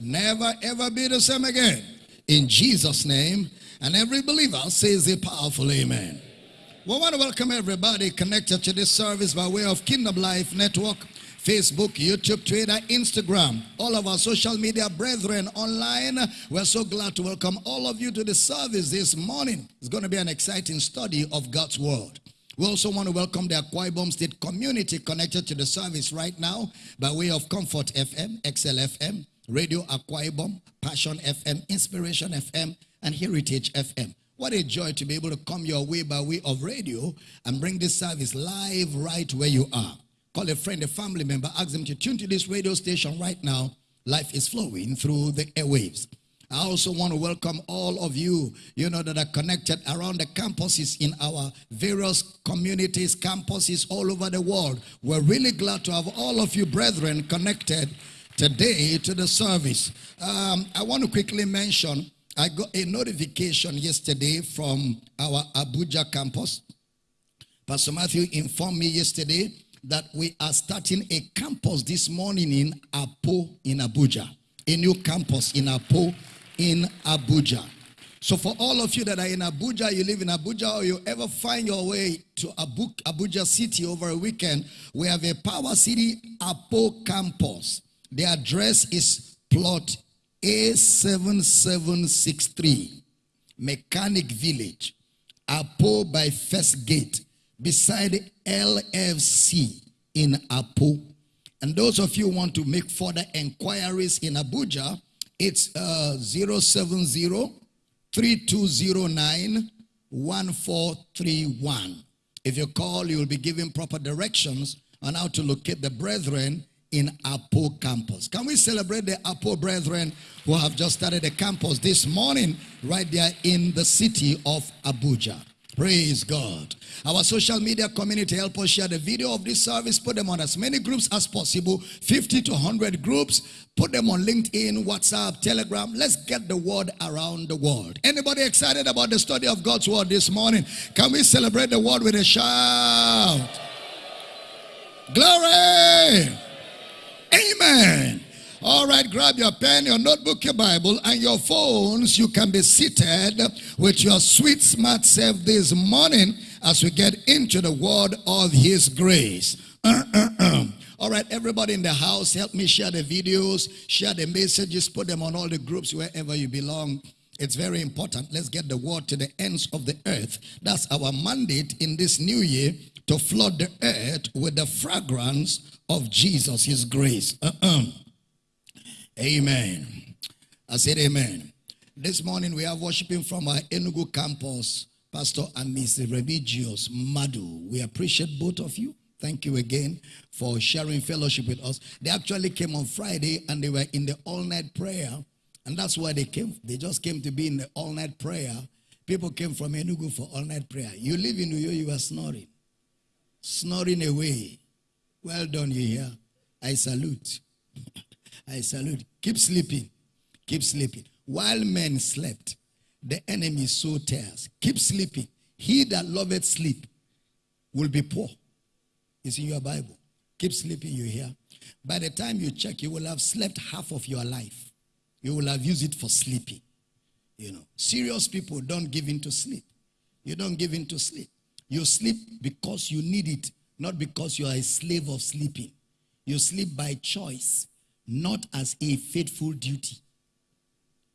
Never ever be the same again. In Jesus' name. And every believer says a powerful amen. We want to welcome everybody connected to this service by way of Kingdom Life Network, Facebook, YouTube, Twitter, Instagram, all of our social media brethren online. We're so glad to welcome all of you to the service this morning. It's going to be an exciting study of God's Word. We also want to welcome the Akwa Ibom State community connected to the service right now by way of Comfort FM, XL FM, Radio Akwa Ibom, Passion FM, Inspiration FM, and Heritage FM. What a joy to be able to come your way by way of radio and bring this service live right where you are. Call a friend, a family member, ask them to tune to this radio station right now. Life is flowing through the airwaves. I also want to welcome all of you, you know, that are connected around the campuses in our various communities, campuses all over the world. We're really glad to have all of you brethren connected today to the service. Um, I want to quickly mention, I got a notification yesterday from our Abuja campus. Pastor Matthew informed me yesterday that we are starting a campus this morning in Apo in Abuja. A new campus in Apo in Abuja. So for all of you that are in Abuja, you live in Abuja, or you ever find your way to Abu Abuja City over a weekend, we have a Power City Apo campus. The address is plot A7763, Mechanic Village, Apo by First Gate, beside LFC in Apo. And those of you want to make further inquiries in Abuja, it's uh, 070 3209 1431. If you call, you'll be given proper directions on how to locate the brethren in Apo campus. Can we celebrate the Apo brethren who have just started a campus this morning right there in the city of Abuja? Praise God. Our social media community help us share the video of this service. Put them on as many groups as possible. 50 to 100 groups. Put them on LinkedIn, WhatsApp, Telegram. Let's get the word around the world. Anybody excited about the study of God's word this morning? Can we celebrate the word with a shout? Glory! Amen. All right, grab your pen, your notebook, your Bible, and your phones. You can be seated with your sweet, smart self this morning as we get into the word of His grace. all right, everybody in the house, help me share the videos, share the messages, put them on all the groups wherever you belong. It's very important. Let's get the word to the ends of the earth. That's our mandate in this new year to flood the earth with the fragrance of Jesus, His grace. Uh -uh. Amen. I said amen. This morning we are worshiping from our Enugu campus, Pastor and Mrs. Remigius Madu. We appreciate both of you. Thank you again for sharing fellowship with us. They actually came on Friday and they were in the all-night prayer. And that's why they came. They just came to be in the all-night prayer. People came from Enugu for all-night prayer. You live in Uyo, you are snoring. Snoring away. Well done, you hear. I salute. I salute. Keep sleeping. Keep sleeping. While men slept, the enemy sowed tares. Keep sleeping. He that loveth sleep will be poor. It's in your Bible. Keep sleeping, you hear. By the time you check, you will have slept half of your life. You will have used it for sleeping. You know, serious people don't give in to sleep. You don't give in to sleep. You sleep because you need it, not because you are a slave of sleeping. You sleep by choice not as a faithful duty.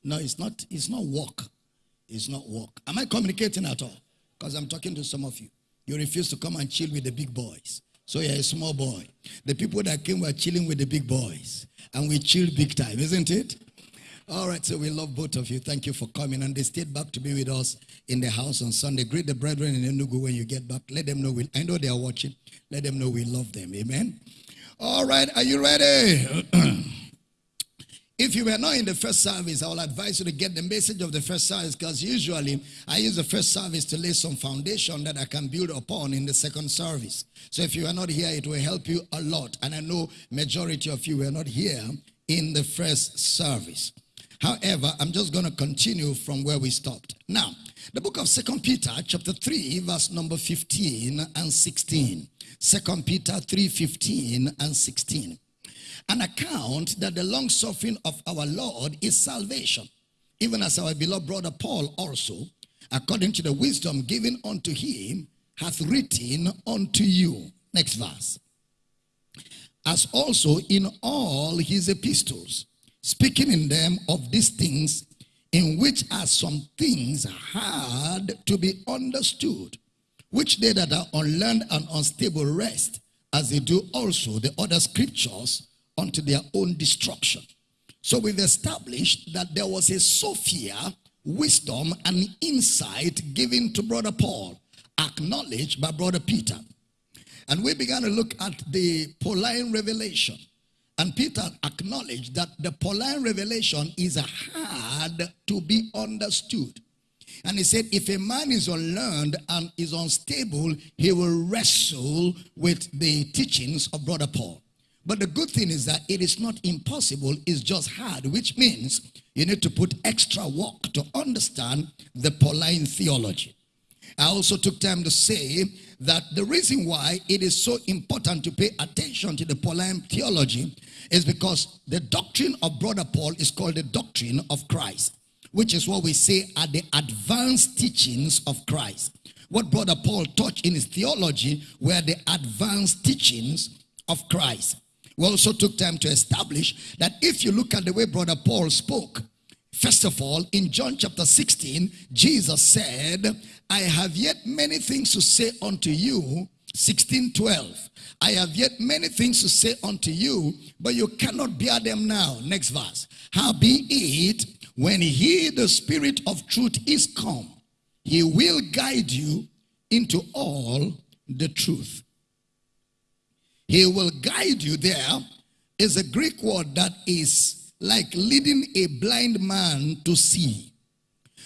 No, it's not, it's not work. It's not work. Am I communicating at all? Because I'm talking to some of you. You refuse to come and chill with the big boys. So you're a small boy. The people that came were chilling with the big boys. And we chilled big time, isn't it? All right, so we love both of you. Thank you for coming. And they stayed back to be with us in the house on Sunday. Greet the brethren in Enugu when you get back. Let them know we, I know they are watching. Let them know we love them. Amen. All right, are you ready? if you were not in the first service, I will advise you to get the message of the first service because usually I use the first service to lay some foundation that I can build upon in the second service. So if you are not here, it will help you a lot. And I know majority of you were not here in the first service. However, I'm just going to continue from where we stopped. Now, the book of Second Peter, chapter 3, verse number 15 and 16. Second Peter 3, 15 and 16. an account that the long suffering of our Lord is salvation, even as our beloved brother Paul also, according to the wisdom given unto him, hath written unto you. Next verse. As also in all his epistles, speaking in them of these things, in which are some things hard to be understood, which they that are unlearned and unstable rest, as they do also the other scriptures unto their own destruction. So we've established that there was a Sophia, wisdom, and insight given to Brother Paul, acknowledged by Brother Peter. And we began to look at the Pauline revelation. And Peter acknowledged that the Pauline revelation is hard to be understood. And he said, if a man is unlearned and is unstable, he will wrestle with the teachings of Brother Paul. But the good thing is that it is not impossible, it's just hard, which means you need to put extra work to understand the Pauline theology. I also took time to say that the reason why it is so important to pay attention to the Pauline theology is because the doctrine of Brother Paul is called the doctrine of Christ, which is what we say are the advanced teachings of Christ. What Brother Paul taught in his theology were the advanced teachings of Christ. We also took time to establish that if you look at the way Brother Paul spoke, first of all, in John chapter 16, Jesus said, I have yet many things to say unto you. 16 12. I have yet many things to say unto you, but you cannot bear them now. Next verse. how be it when he, the Spirit of truth, is come, he will guide you into all the truth. He will guide you there is a Greek word that is like leading a blind man to see.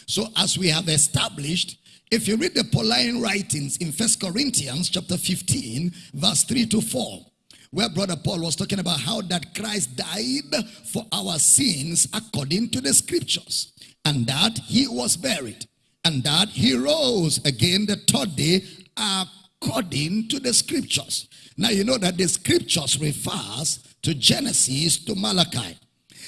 So as we have established, if you read the Pauline writings in First Corinthians chapter 15, verse 3 to 4, where brother Paul was talking about how that Christ died for our sins according to the scriptures, and that he was buried, and that he rose again the third day according to the scriptures. Now you know that the scriptures refers to Genesis to Malachi.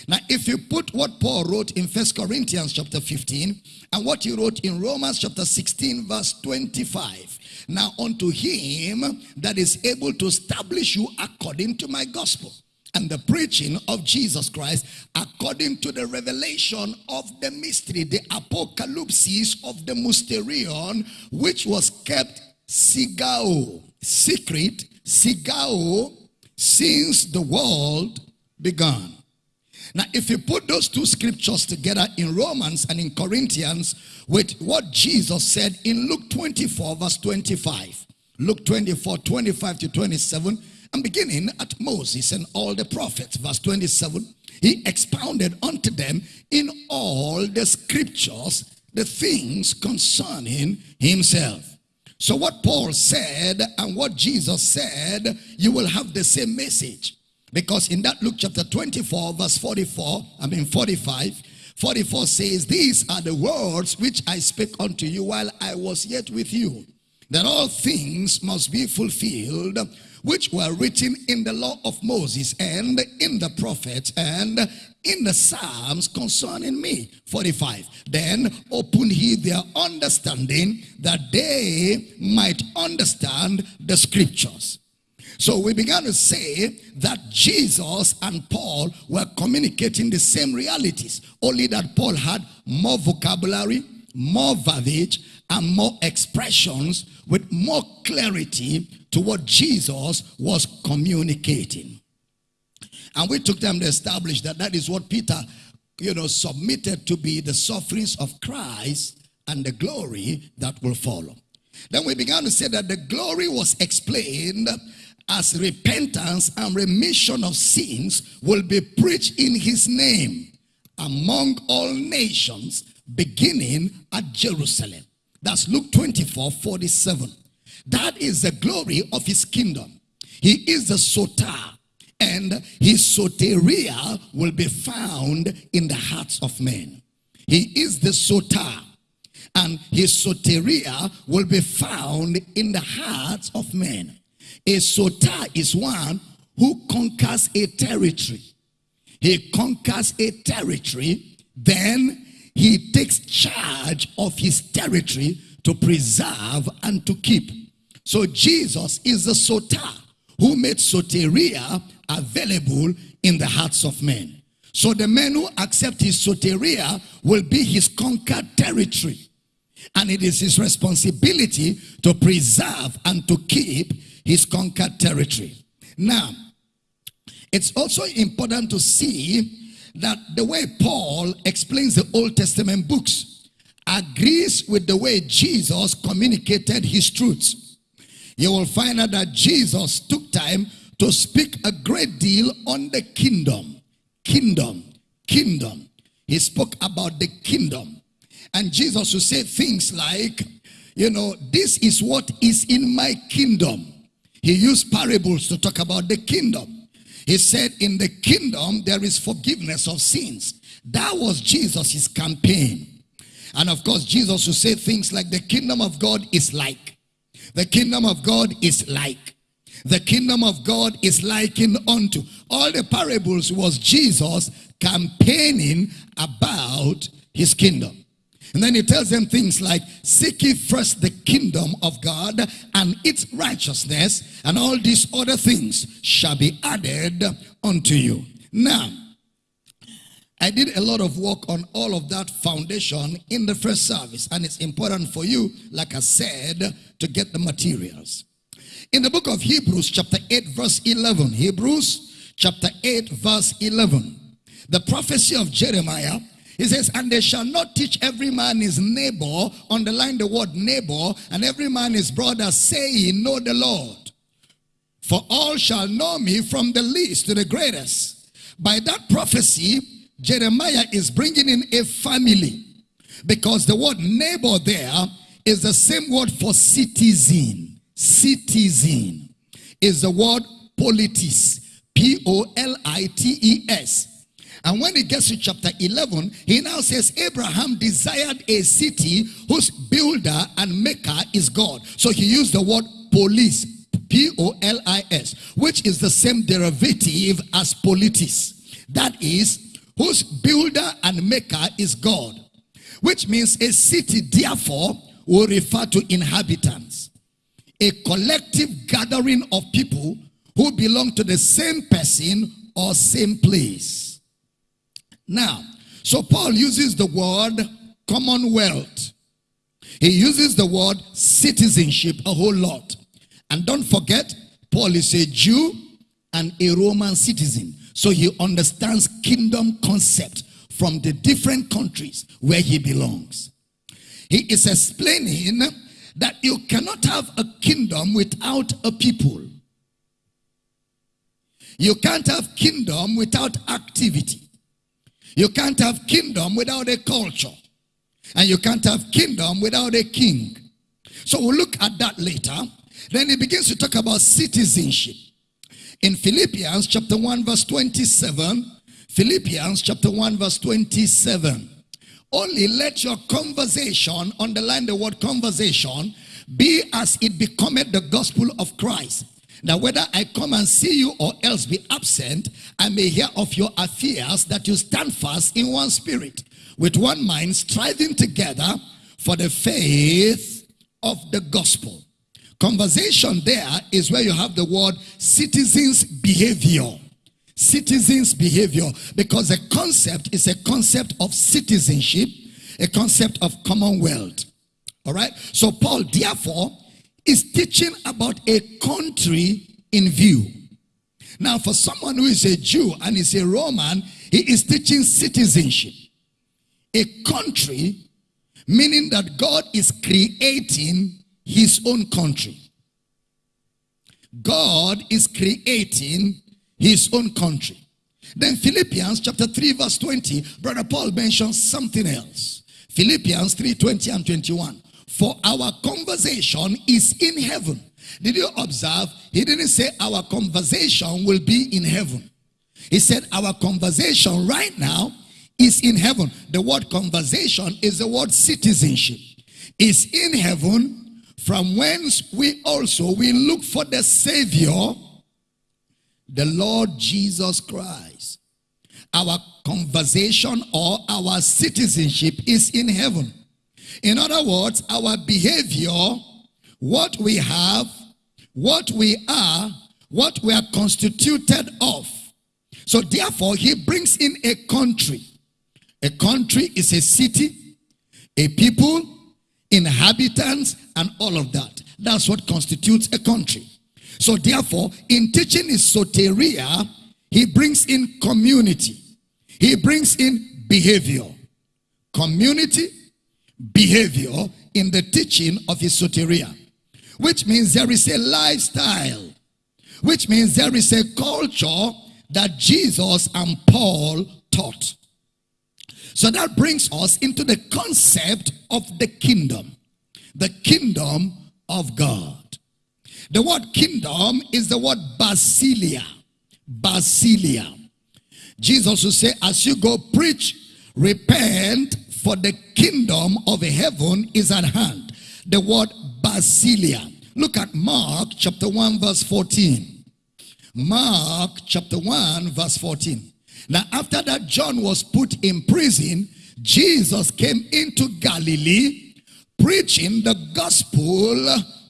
Now, if you put what Paul wrote in First Corinthians chapter 15 and what he wrote in Romans chapter 16 verse 25. Now unto him that is able to establish you according to my gospel and the preaching of Jesus Christ according to the revelation of the mystery, the apocalypse of the mysterion, which was kept sigao, secret, sigao, since the world began. Now, if you put those two scriptures together in Romans and in Corinthians with what Jesus said in Luke 24, verse 25, Luke 24, 25 to 27, and beginning at Moses and all the prophets, verse 27, he expounded unto them in all the scriptures the things concerning himself. So, what Paul said and what Jesus said, you will have the same message. Because in that Luke chapter 24, verse 44, I mean 45, 44 says, These are the words which I spake unto you while I was yet with you, that all things must be fulfilled, which were written in the law of Moses and in the prophets and in the Psalms concerning me. 45. Then open he their understanding that they might understand the scriptures. So we began to say that Jesus and Paul were communicating the same realities, only that Paul had more vocabulary, more verbiage, and more expressions with more clarity to what Jesus was communicating. And we took them to establish that that is what Peter, you know, submitted to be the sufferings of Christ and the glory that will follow. Then we began to say that the glory was explained as repentance and remission of sins will be preached in his name among all nations, beginning at Jerusalem. That's Luke 24 47. That is the glory of his kingdom. He is the soter, and his soteria will be found in the hearts of men. He is the soter, and his soteria will be found in the hearts of men. A soter is one who conquers a territory. He conquers a territory, then he takes charge of his territory to preserve and to keep. So Jesus is the soter who made soteria available in the hearts of men. So the men who accept his soteria will be his conquered territory. And it is his responsibility to preserve and to keep his conquered territory. Now, it's also important to see that the way Paul explains the Old Testament books agrees with the way Jesus communicated his truths. You will find out that Jesus took time to speak a great deal on the kingdom. Kingdom. Kingdom. He spoke about the kingdom. And Jesus would say things like, you know, this is what is in my kingdom. He used parables to talk about the kingdom. He said, in the kingdom, there is forgiveness of sins. That was Jesus' campaign. And of course, Jesus would say things like, the kingdom of God is like. The kingdom of God is like. The kingdom of God is likened unto. All the parables was Jesus campaigning about his kingdom. And then he tells them things like, Seek ye first the kingdom of God and its righteousness, and all these other things shall be added unto you. Now, I did a lot of work on all of that foundation in the first service, and it's important for you, like I said, to get the materials. In the book of Hebrews, chapter 8, verse 11, Hebrews chapter 8, verse 11, the prophecy of Jeremiah he says, and they shall not teach every man his neighbor, underline the word neighbor, and every man his brother, saying, Know the Lord. For all shall know me from the least to the greatest. By that prophecy, Jeremiah is bringing in a family. Because the word neighbor there is the same word for citizen. Citizen is the word polites. P-O-L-I-T-E-S. And when he gets to chapter 11, he now says, Abraham desired a city whose builder and maker is God. So he used the word polis, P-O-L-I-S, which is the same derivative as polites. That is, whose builder and maker is God. Which means a city, therefore, will refer to inhabitants. A collective gathering of people who belong to the same person or same place. Now, so Paul uses the word commonwealth. He uses the word citizenship a whole lot. And don't forget, Paul is a Jew and a Roman citizen. So he understands kingdom concept from the different countries where he belongs. He is explaining that you cannot have a kingdom without a people. You can't have kingdom without activity. You can't have kingdom without a culture. And you can't have kingdom without a king. So we'll look at that later. Then he begins to talk about citizenship. In Philippians chapter 1 verse 27, Philippians chapter 1 verse 27. Only let your conversation, underline the word conversation, be as it becometh the gospel of Christ that whether I come and see you or else be absent, I may hear of your affairs that you stand fast in one spirit, with one mind, striving together for the faith of the gospel. Conversation there is where you have the word citizens' behavior. Citizens' behavior, because the concept is a concept of citizenship, a concept of commonwealth. All right. So, Paul, therefore, is teaching about a country in view. Now, for someone who is a Jew and is a Roman, he is teaching citizenship. A country, meaning that God is creating his own country. God is creating his own country. Then Philippians chapter 3 verse 20, Brother Paul mentions something else. Philippians 3, 20 and 21. For our conversation is in heaven. Did you observe? He didn't say our conversation will be in heaven. He said our conversation right now is in heaven. The word conversation is the word citizenship. Is in heaven from whence we also we look for the Savior, the Lord Jesus Christ. Our conversation or our citizenship is in heaven. In other words, our behavior, what we have, what we are, what we are constituted of. So therefore, he brings in a country. A country is a city, a people, inhabitants, and all of that. That's what constitutes a country. So therefore, in teaching his soteria, he brings in community. He brings in behavior. Community, behavior in the teaching of his soteria. Which means there is a lifestyle. Which means there is a culture that Jesus and Paul taught. So that brings us into the concept of the kingdom. The kingdom of God. The word kingdom is the word basileia. Basileia. Jesus will say, as you go preach, repent, for the kingdom of heaven is at hand. The word basileia. Look at Mark chapter 1 verse 14. Mark chapter 1 verse 14. Now after that John was put in prison, Jesus came into Galilee preaching the gospel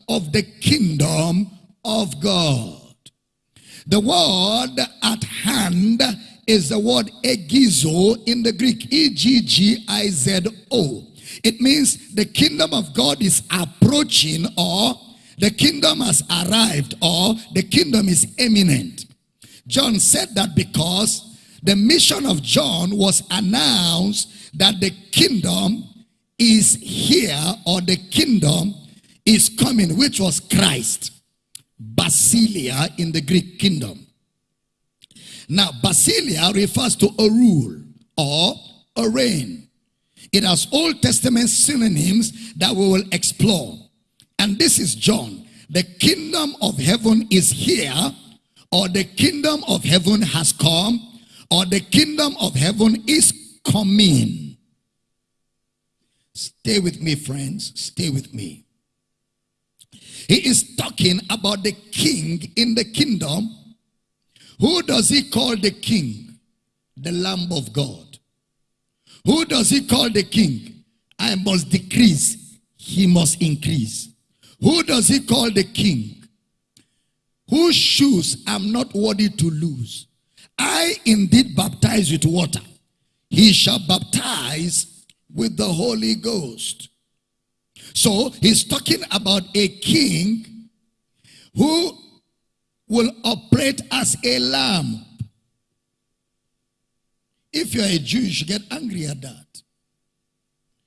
of the kingdom of God. The word at hand is the word eggizo in the Greek, E-G-G-I-Z-O. It means the kingdom of God is approaching or the kingdom has arrived or the kingdom is imminent. John said that because the mission of John was announced that the kingdom is here or the kingdom is coming, which was Christ. Basileia in the Greek kingdom. Now, basileia refers to a rule or a reign. It has Old Testament synonyms that we will explore. And this is John. The kingdom of heaven is here, or the kingdom of heaven has come, or the kingdom of heaven is coming. Stay with me, friends. Stay with me. He is talking about the king in the kingdom. Who does he call the king? The Lamb of God. Who does he call the king? I must decrease, he must increase. Who does he call the king? Whose shoes I'm not worthy to lose. I indeed baptize with water. He shall baptize with the Holy Ghost. So he's talking about a king who will operate as a lamb. If you're a Jew, you should get angry at that.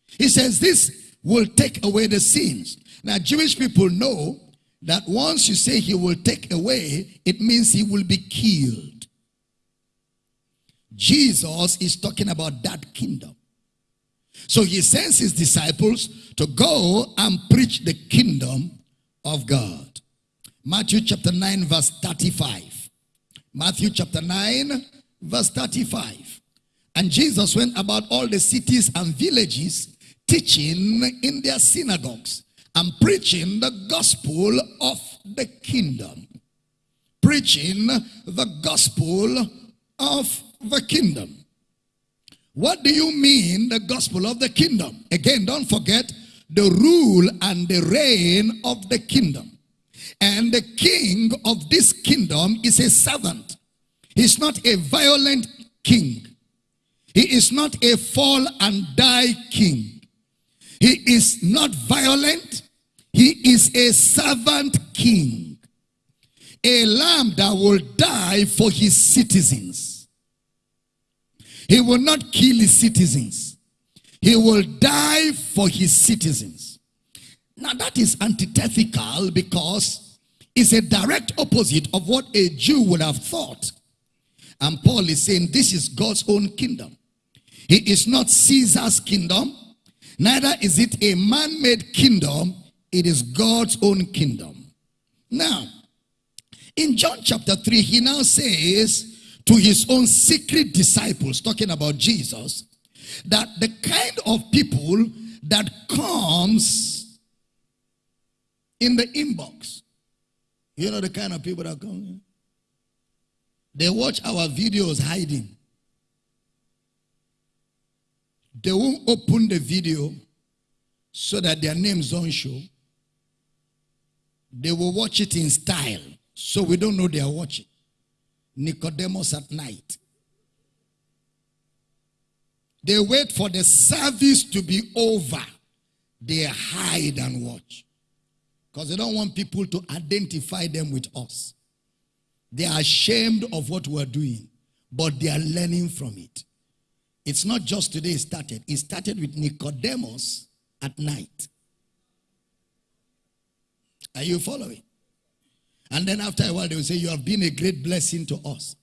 He says this will take away the sins. Now, Jewish people know that once you say he will take away, it means he will be killed. Jesus is talking about that kingdom. So he sends his disciples to go and preach the kingdom of God. Matthew chapter 9 verse 35. Matthew chapter 9 verse 35. And Jesus went about all the cities and villages teaching in their synagogues and preaching the gospel of the kingdom. Preaching the gospel of the kingdom. What do you mean the gospel of the kingdom? Again, don't forget the rule and the reign of the kingdom. And the king of this kingdom is a servant. He's not a violent king. He is not a fall and die king. He is not violent. He is a servant king. A lamb that will die for his citizens. He will not kill his citizens. He will die for his citizens. Now that is antithetical because it's a direct opposite of what a Jew would have thought. And Paul is saying this is God's own kingdom. He is not Caesar's kingdom. Neither is it a man-made kingdom. It is God's own kingdom. Now, in John chapter 3, he now says to his own secret disciples, talking about Jesus, that the kind of people that comes in the inbox, you know the kind of people that come They watch our videos hiding. They won't open the video so that their names don't show. They will watch it in style so we don't know they are watching. Nicodemus at night. They wait for the service to be over. They hide and watch. Because they don't want people to identify them with us. They are ashamed of what we're doing, but they are learning from it. It's not just today it started. It started with Nicodemus at night. Are you following? And then after a while, they will say, You have been a great blessing to us.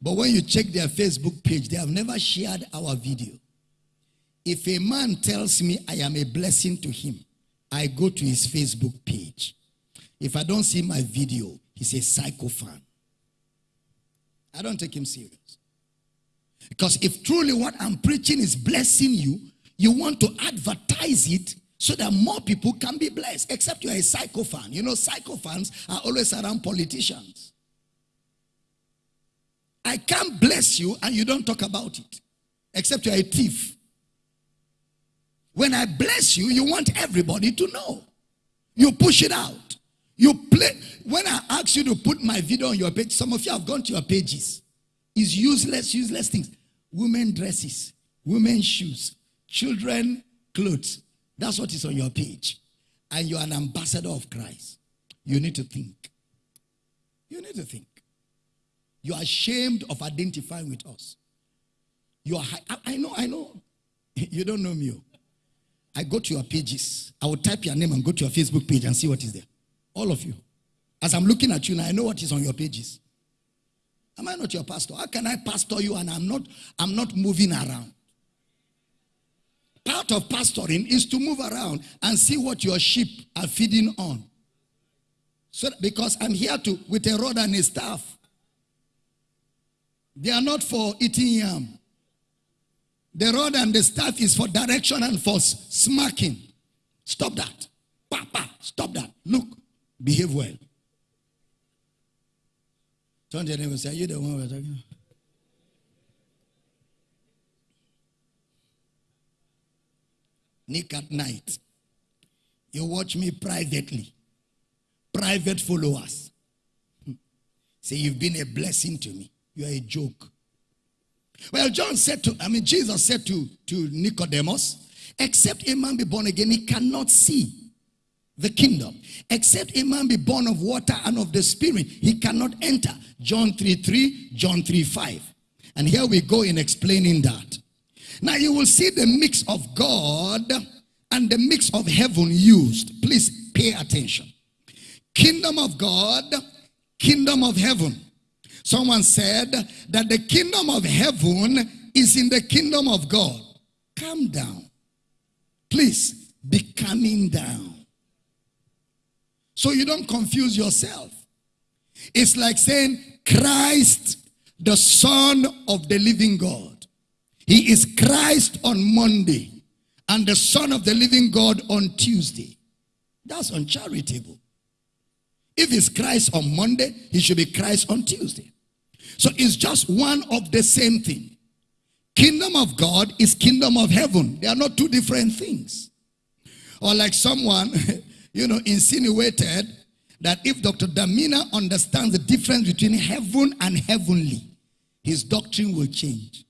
But when you check their Facebook page, they have never shared our video. If a man tells me I am a blessing to him, I go to his Facebook page. If I don't see my video, he's a psycho fan. I don't take him serious. Because if truly what I'm preaching is blessing you, you want to advertise it so that more people can be blessed. Except you're a psycho fan. You know, psycho fans are always around politicians. I can't bless you and you don't talk about it. Except you're a thief. When I bless you, you want everybody to know. You push it out. You play. When I ask you to put my video on your page, some of you have gone to your pages. It's useless, useless things. Women dresses, women shoes, children clothes. That's what is on your page. And you're an ambassador of Christ. You need to think. You need to think. You are ashamed of identifying with us. You are, I, I know, I know. You don't know me. Oh. I go to your pages. I will type your name and go to your Facebook page and see what is there. All of you. As I'm looking at you now, I know what is on your pages. Am I not your pastor? How can I pastor you and I'm not I'm not moving around? Part of pastoring is to move around and see what your sheep are feeding on. So because I'm here to with a rod and a staff. They are not for eating yam. The rod and the staff is for direction and for smacking. Stop that. Papa, stop that. Look, behave well. Turn to your neighbor and say, Are you the one we're talking? Nick at night. You watch me privately. Private followers. Hmm. Say, You've been a blessing to me. You are a joke. Well, John said to, I mean, Jesus said to, to Nicodemus, except a man be born again, he cannot see the kingdom. Except a man be born of water and of the spirit, he cannot enter. John 3 3, John 3 5. And here we go in explaining that. Now you will see the mix of God and the mix of heaven used. Please pay attention. Kingdom of God, kingdom of heaven. Someone said that the kingdom of heaven is in the kingdom of God. Calm down. Please be calming down. So you don't confuse yourself. It's like saying Christ, the Son of the living God. He is Christ on Monday and the Son of the living God on Tuesday. That's uncharitable. If it's Christ on Monday, he should be Christ on Tuesday. So it's just one of the same thing. Kingdom of God is kingdom of heaven. They are not two different things. Or like someone you know, insinuated that if Dr. Damina understands the difference between heaven and heavenly, his doctrine will change.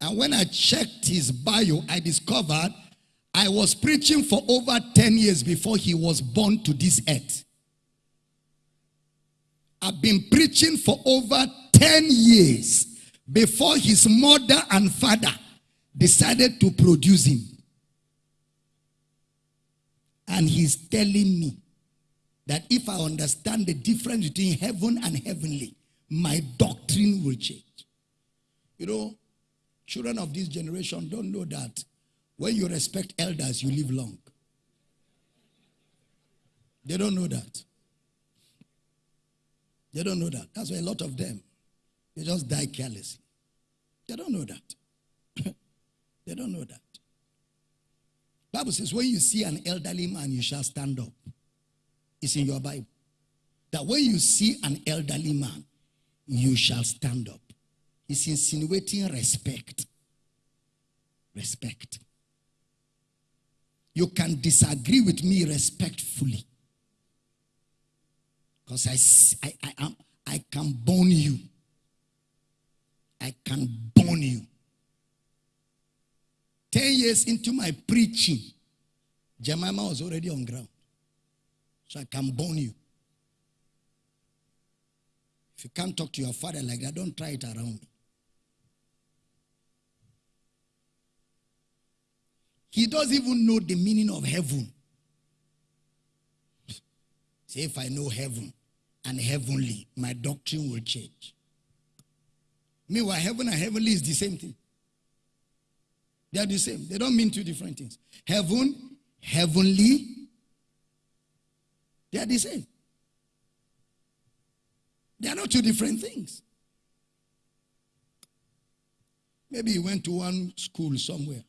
And when I checked his bio, I discovered I was preaching for over 10 years before he was born to this earth. I've been preaching for over 10 years before his mother and father decided to produce him. And he's telling me that if I understand the difference between heaven and heavenly, my doctrine will change. You know, children of this generation don't know that when you respect elders, you live long. They don't know that. They don't know that. That's why a lot of them, they just die carelessly. They don't know that. they don't know that. Bible says, when you see an elderly man, you shall stand up. It's in your Bible. That when you see an elderly man, you shall stand up. It's insinuating respect. Respect. You can disagree with me respectfully. Because I, I, I, I can burn you. I can burn you. Ten years into my preaching, Jemima was already on ground. So I can burn you. If you can't talk to your father like that, don't try it around me. He doesn't even know the meaning of heaven. Say, if I know heaven and heavenly, my doctrine will change. Meanwhile, heaven and heavenly is the same thing. They are the same. They don't mean two different things. Heaven, heavenly, they are the same. They are not two different things. Maybe he went to one school somewhere.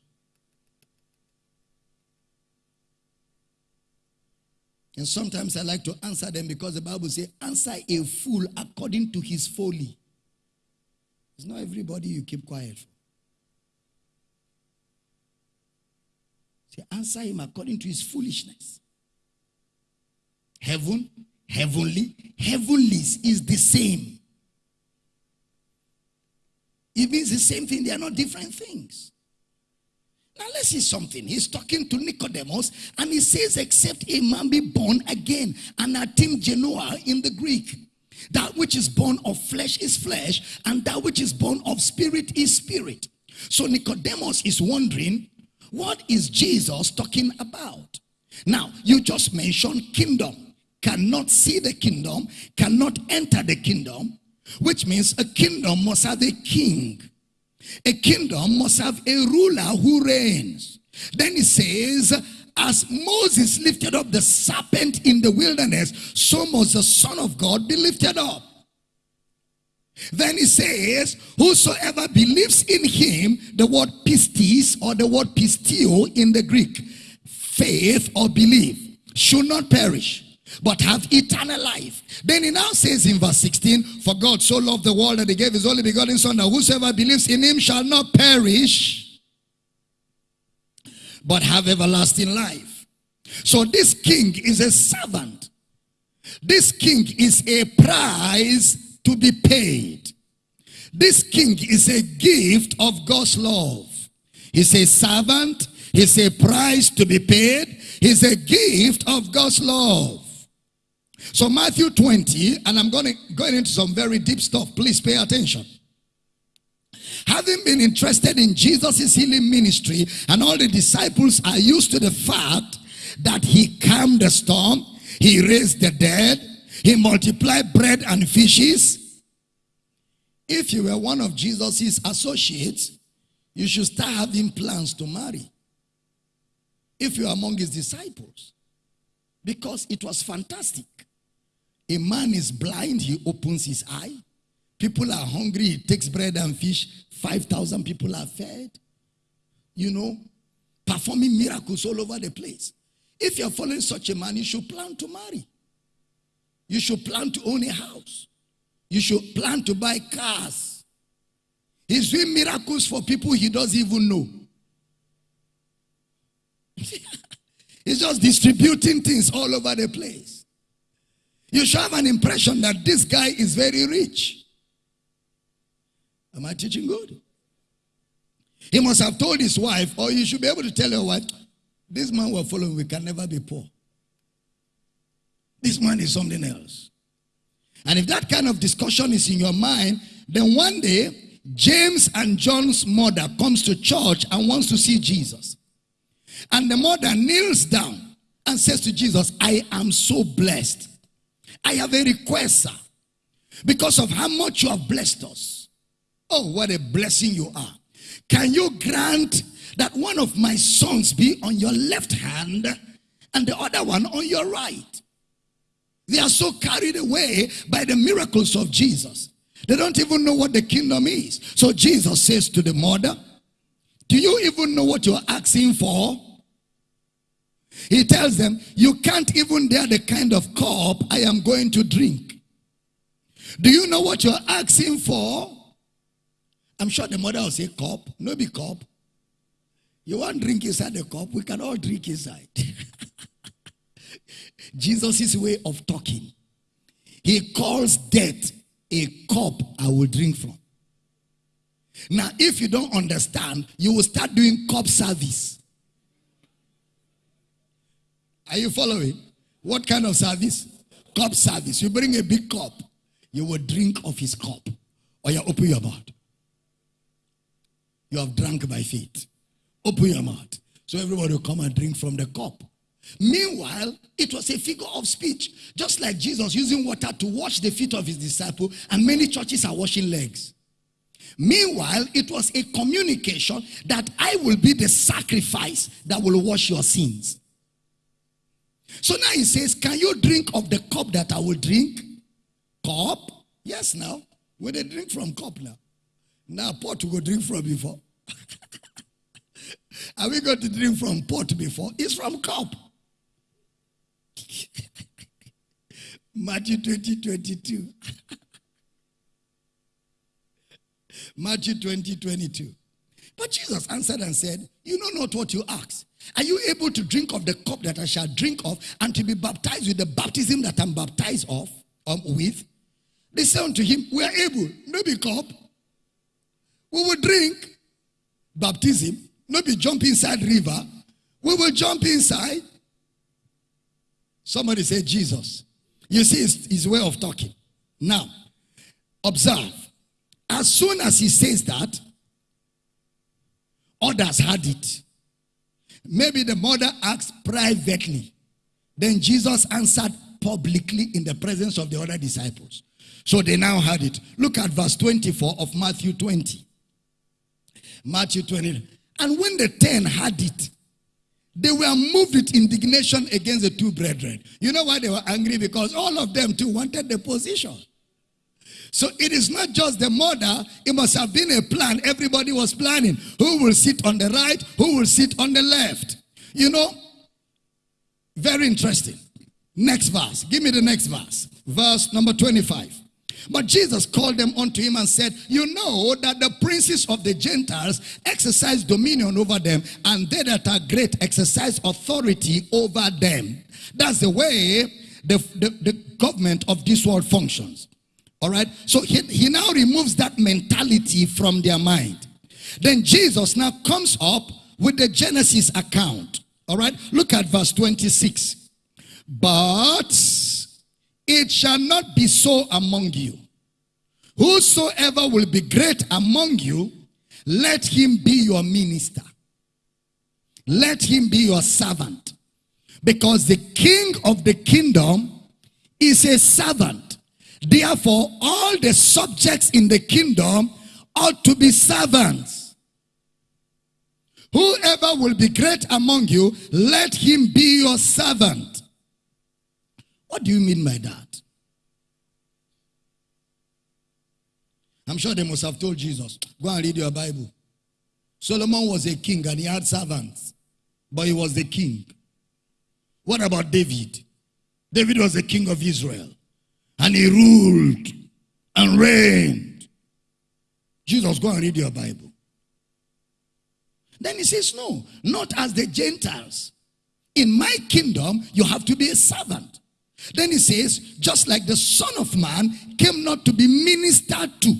And sometimes I like to answer them because the Bible says, answer a fool according to his folly. It's not everybody you keep quiet for. Say, answer him according to his foolishness. Heaven heavenly, heavenlies is the same. It means the same thing, they are not different things. Now let's see something. He's talking to Nicodemus and he says, except a man be born again, anothen gennao in the Greek. That which is born of flesh is flesh, and that which is born of spirit is spirit. So Nicodemus is wondering, what is Jesus talking about? Now, you just mentioned kingdom cannot see the kingdom, cannot enter the kingdom, which means a kingdom must have a king. A kingdom must have a ruler who reigns. Then he says, as Moses lifted up the serpent in the wilderness, so must the Son of God be lifted up. Then he says, Whosoever believes in him, the word pistis or the word pisteuo in the Greek, faith or belief, should not perish but have eternal life. Then he now says in verse 16, For God so loved the world that he gave his only begotten Son, that whosoever believes in him shall not perish, but have everlasting life. So this king is a servant. This king is a price to be paid. This king is a gift of God's love. He's a servant. He's a price to be paid. He's a gift of God's love. So Matthew 20, and I'm going to go into some very deep stuff. Please pay attention. Having been interested in Jesus' healing ministry, and all the disciples are used to the fact that he calmed the storm, he raised the dead, he multiplied bread and fishes. If you were one of Jesus' associates, you should start having plans to marry. If you are among his disciples. Because it was fantastic. A man is blind, he opens his eye. People are hungry, he takes bread and fish. 5,000 people are fed. You know, performing miracles all over the place. If you're following such a man, you should plan to marry. You should plan to own a house. You should plan to buy cars. He's doing miracles for people he doesn't even know. He's just distributing things all over the place. You should have an impression that this guy is very rich. Am I teaching good? He must have told his wife, or you should be able to tell your wife, this man we're following, we can never be poor. This man is something else. And if that kind of discussion is in your mind, then one day, James and John's mother comes to church and wants to see Jesus. And the mother kneels down and says to Jesus, I am so blessed I have a request, sir. Because of how much you have blessed us. Oh, what a blessing you are. Can you grant that one of my sons be on your left hand and the other one on your right? They are so carried away by the miracles of Jesus. They don't even know what the kingdom is. So Jesus says to the mother, Do you even know what you're asking for? He tells them, You can't even dare the kind of cup I am going to drink. Do you know what you're asking for? I'm sure the mother will say, cup. No be cup. You want drink inside the cup? We can all drink inside. Jesus' way of talking. He calls death a cup I will drink from. Now, if you don't understand, you will start doing cup service. Are you following? What kind of service? Cup service. You bring a big cup, you will drink of his cup. Or you open your mouth. You have drunk by faith. Open your mouth. So everybody will come and drink from the cup. Meanwhile, it was a figure of speech. Just like Jesus using water to wash the feet of his disciple, and many churches are washing legs. Meanwhile, it was a communication that I will be the sacrifice that will wash your sins. So now he says, Can you drink of the cup that I will drink? Cup? Yes, now. When they drink from cup now. Now, pot go drink from before. Are we going to drink from pot before? It's from cup. Matthew 20, 22. Matthew 20, 22. But Jesus answered and said, You know not what you ask. Are you able to drink of the cup that I shall drink of and to be baptized with the baptism that I'm baptized of um, with? They said unto him, We are able, maybe cup. We will drink baptism, maybe jump inside river. We will jump inside. Somebody say Jesus. You see his, his way of talking. Now, observe. As soon as he says that, others had it. Maybe the mother asked privately. Then Jesus answered publicly in the presence of the other disciples. So they now had it. Look at verse 24 of Matthew 20. Matthew 20. And when the ten had it, they were moved with indignation against the two brethren. You know why they were angry? Because all of them too wanted the position. So it is not just the mother, it must have been a plan. Everybody was planning who will sit on the right, who will sit on the left. You know, very interesting. Next verse. Give me the next verse. Verse number 25. But Jesus called them unto him and said, You know that the princes of the Gentiles exercise dominion over them, and they that are great exercise authority over them. That's the way the, the, the government of this world functions. All right. So he, he now removes that mentality from their mind. Then Jesus now comes up with the Genesis account. All right. Look at verse 26. But it shall not be so among you. Whosoever will be great among you, let him be your minister. Let him be your servant. Because the king of the kingdom is a servant. Therefore, all the subjects in the kingdom ought to be servants. Whoever will be great among you, let him be your servant. What do you mean by that? I'm sure they must have told Jesus, go and read your Bible. Solomon was a king and he had servants, but he was the king. What about David? David was the king of Israel and he ruled and reigned. Jesus, go and read your Bible. Then he says, No, not as the Gentiles. In my kingdom, you have to be a servant. Then he says, just like the Son of Man came not to be ministered to,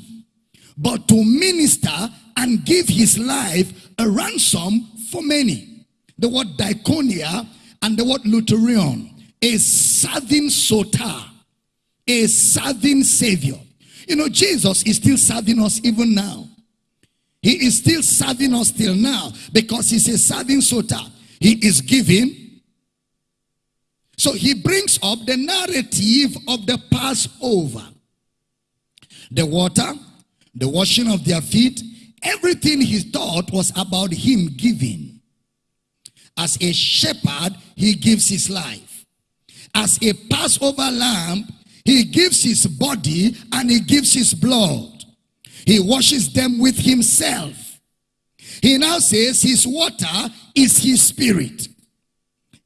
but to minister and give his life a ransom for many. The word diakonia and the word luterion is serving soter a serving savior. You know, Jesus is still serving us even now. He is still serving us till now because he's a serving soter. He is giving. So he brings up the narrative of the Passover. The water, the washing of their feet, everything he thought was about him giving. As a shepherd, he gives his life. As a Passover lamb, he gives his body and he gives his blood. He washes them with himself. He now says his water is his spirit.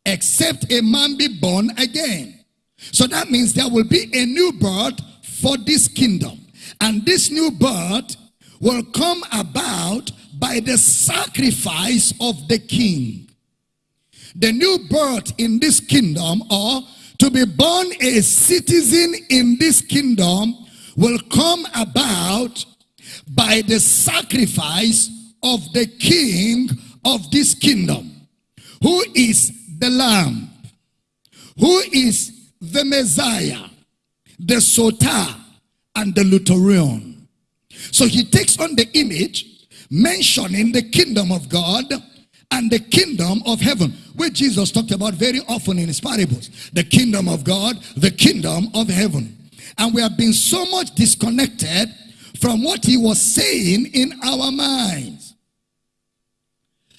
Except a man be born again. So that means there will be a new birth for this kingdom. And this new birth will come about by the sacrifice of the king. The new birth in this kingdom, or to be born a citizen in this kingdom, will come about by the sacrifice of the king of this kingdom, who is the Lamb, who is the Messiah, the Soter, and the Lutheran. So he takes on the image mentioning the kingdom of God and the kingdom of heaven, which Jesus talked about very often in his parables. The kingdom of God, the kingdom of heaven. And we have been so much disconnected from what he was saying in our minds.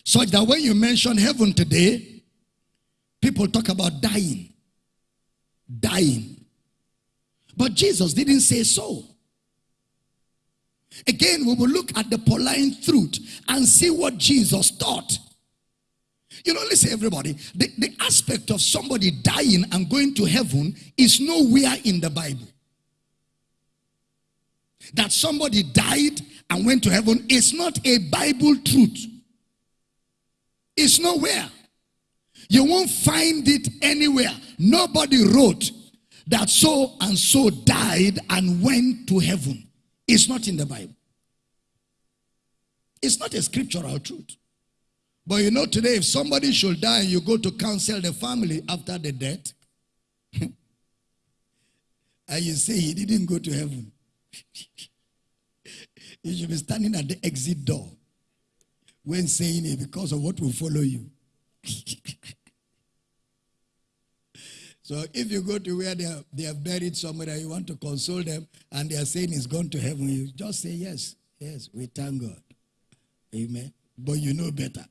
Such that when you mention heaven today, people talk about dying. Dying. But Jesus didn't say so. Again, we will look at the Pauline truth and see what Jesus taught. You know, listen, everybody, the, the aspect of somebody dying and going to heaven is nowhere in the Bible. That somebody died and went to heaven is not a Bible truth. It's nowhere. You won't find it anywhere. Nobody wrote that so and so died and went to heaven. It's not in the Bible. It's not a scriptural truth. But you know, today, if somebody should die and you go to counsel the family after the death, and you say he didn't go to heaven, you should be standing at the exit door when saying it because of what will follow you. so if you go to where they are, they are buried somewhere and you want to console them and they are saying he's gone to heaven, you just say yes, yes, we thank God. Amen. But you know better.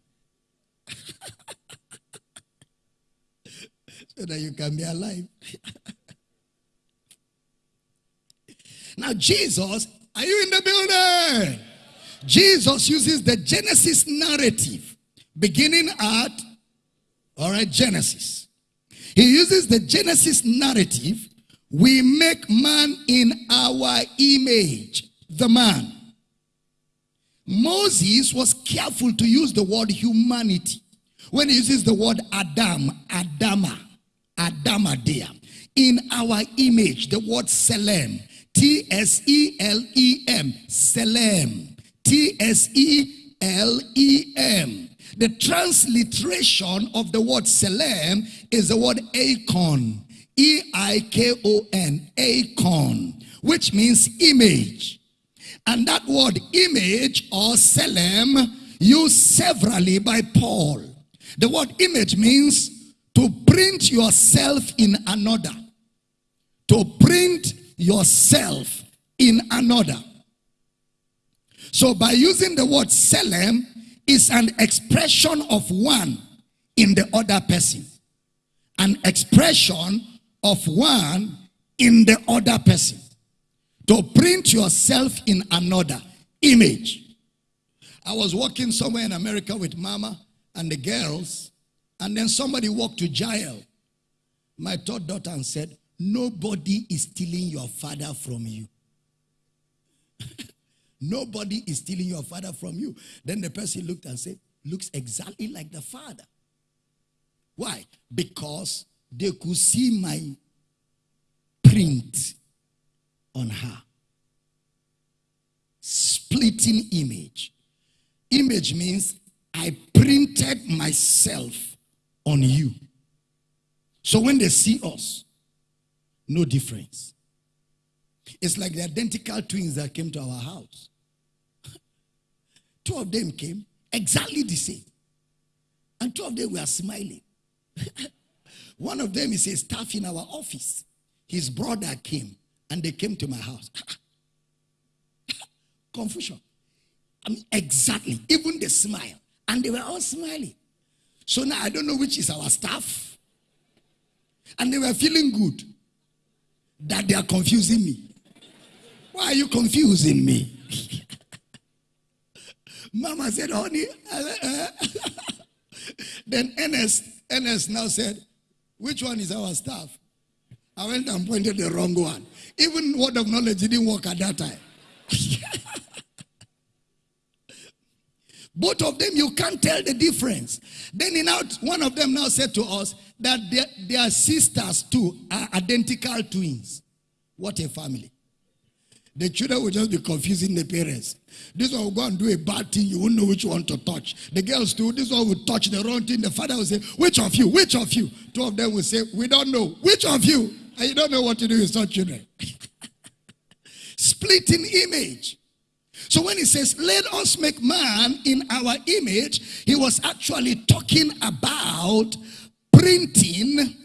So that you can be alive. now, Jesus, are you in the building? Jesus uses the Genesis narrative beginning at, all right, Genesis. He uses the Genesis narrative. We make man in our image, the man. Moses was careful to use the word humanity. When he uses the word Adam, Adama, Adama there. In our image, the word Selem, T-S-E-L-E-M, Selem, T-S-E-L-E-M. The transliteration of the word Selem is the word Eikon, E-I-K-O-N, Eikon, which means image. And that word image or selem used severally by Paul. The word image means to print yourself in another. To print yourself in another. So by using the word selem is an expression of one in the other person. An expression of one in the other person to print yourself in another image. I was walking somewhere in America with mama and the girls, and then somebody walked to jail. My third daughter and said, Nobody is stealing your father from you. Nobody is stealing your father from you. Then the person looked and said, Looks exactly like the father. Why? Because they could see my print on her. Splitting image. Image means I printed myself on you. So when they see us, no difference. It's like the identical twins that came to our house. Two of them came exactly the same. And two of them were smiling. One of them is a staff in our office. His brother came and they came to my house. Ah, ah. Confusion. I mean, exactly. Even the smile. And they were all smiling. So now I don't know which is our staff. And they were feeling good that they are confusing me. Why are you confusing me? Mama said, honey. then Ernest, Ernest now said, which one is our staff? I went and pointed the wrong one. Even word of knowledge didn't work at that time. Both of them, you can't tell the difference. Then in out, one of them now said to us that their, their sisters too are identical twins. What a family. The children will just be confusing the parents. This one will go and do a bad thing, you won't know which one to touch. The girls too, this one will touch the wrong thing. The father will say, Which of you? Which of you? Two of them will say, We don't know. Which of you? And you don't know what to do with such children. Splitting image. So when he says, let us make man in our image, he was actually talking about printing,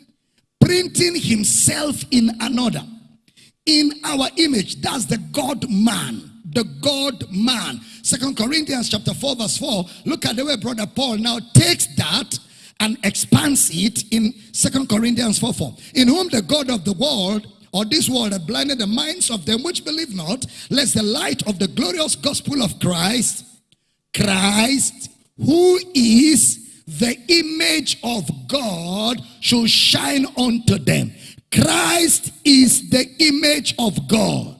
printing himself in another. In our image, that's the God man. The God man. Second Corinthians chapter 4, verse 4. Look at the way brother Paul now takes that and expands it in Second Corinthians 4 4. In whom the God of the world or this world have blinded the minds of them which believe not, lest the light of the glorious gospel of Christ, Christ, who is the image of God, should shine unto them. Christ is the image of God.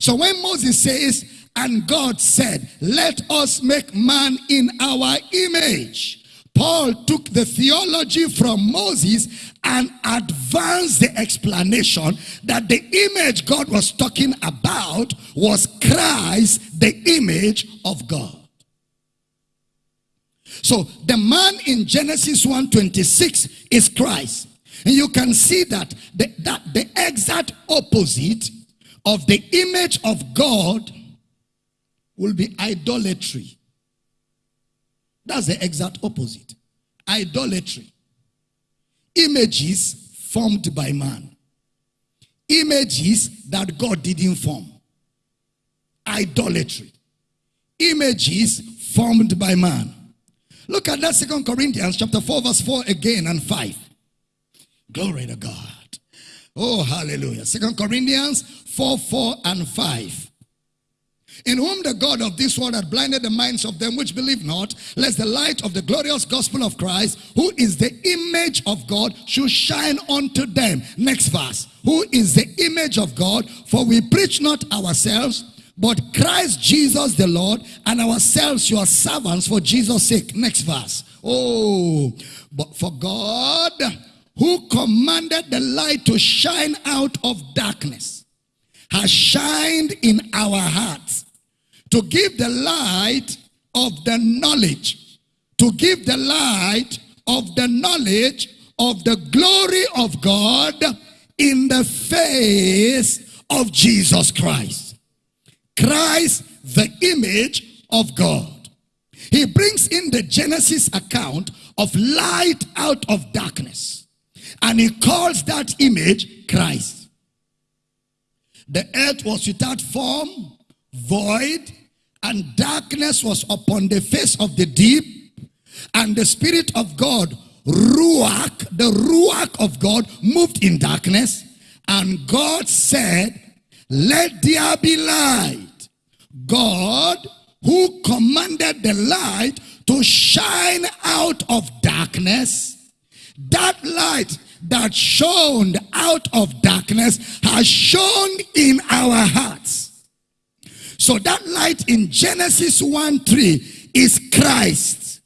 So when Moses says, and God said, let us make man in our image. Paul took the theology from Moses and advanced the explanation that the image God was talking about was Christ, the image of God. So the man in Genesis 1:26 is Christ. And you can see that the, that the exact opposite of the image of God will be idolatry. That's the exact opposite. Idolatry. Images formed by man. Images that God didn't form. Idolatry. Images formed by man. Look at that second Corinthians chapter 4 verse 4 again and 5. Glory to God. Oh, hallelujah. Second Corinthians 4, 4 and 5 in whom the God of this world had blinded the minds of them which believe not, lest the light of the glorious gospel of Christ, who is the image of God, should shine unto them. Next verse. Who is the image of God? For we preach not ourselves, but Christ Jesus the Lord, and ourselves your servants for Jesus' sake. Next verse. Oh, but for God, who commanded the light to shine out of darkness, has shined in our hearts to give the light of the knowledge, to give the light of the knowledge of the glory of God in the face of Jesus Christ. Christ, the image of God. He brings in the Genesis account of light out of darkness. And he calls that image Christ. The earth was without form, void, and darkness was upon the face of the deep, and the Spirit of God, Ruach, the Ruach of God, moved in darkness, and God said, Let there be light. God, who commanded the light to shine out of darkness, that light that shone out of darkness has shone in our hearts. So that light in Genesis 1 3 is Christ.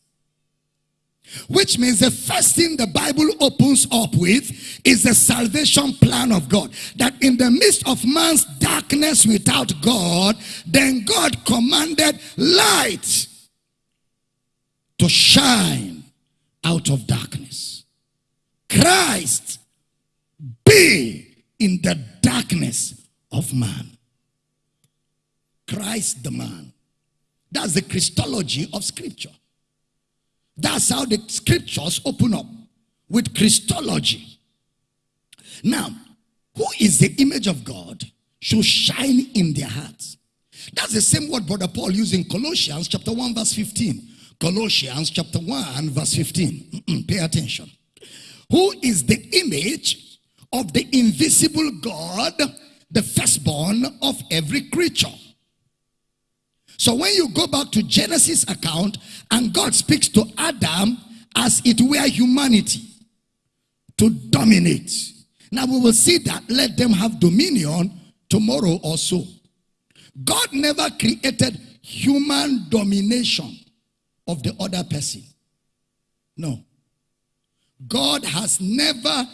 Which means the first thing the Bible opens up with is the salvation plan of God. That in the midst of man's darkness without God, then God commanded light to shine out of darkness. Christ be in the darkness of man. Christ the man. That's the Christology of Scripture. That's how the Scriptures open up with Christology. Now, who is the image of God should shine in their hearts. That's the same word Brother Paul used in Colossians chapter 1 verse 15. Colossians chapter 1 verse 15. Pay attention. Who is the image of the invisible God, the firstborn of every creature? So when you go back to Genesis account and God speaks to Adam as it were humanity to dominate. Now we will see that let them have dominion tomorrow or so. God never created human domination of the other person. No. God has never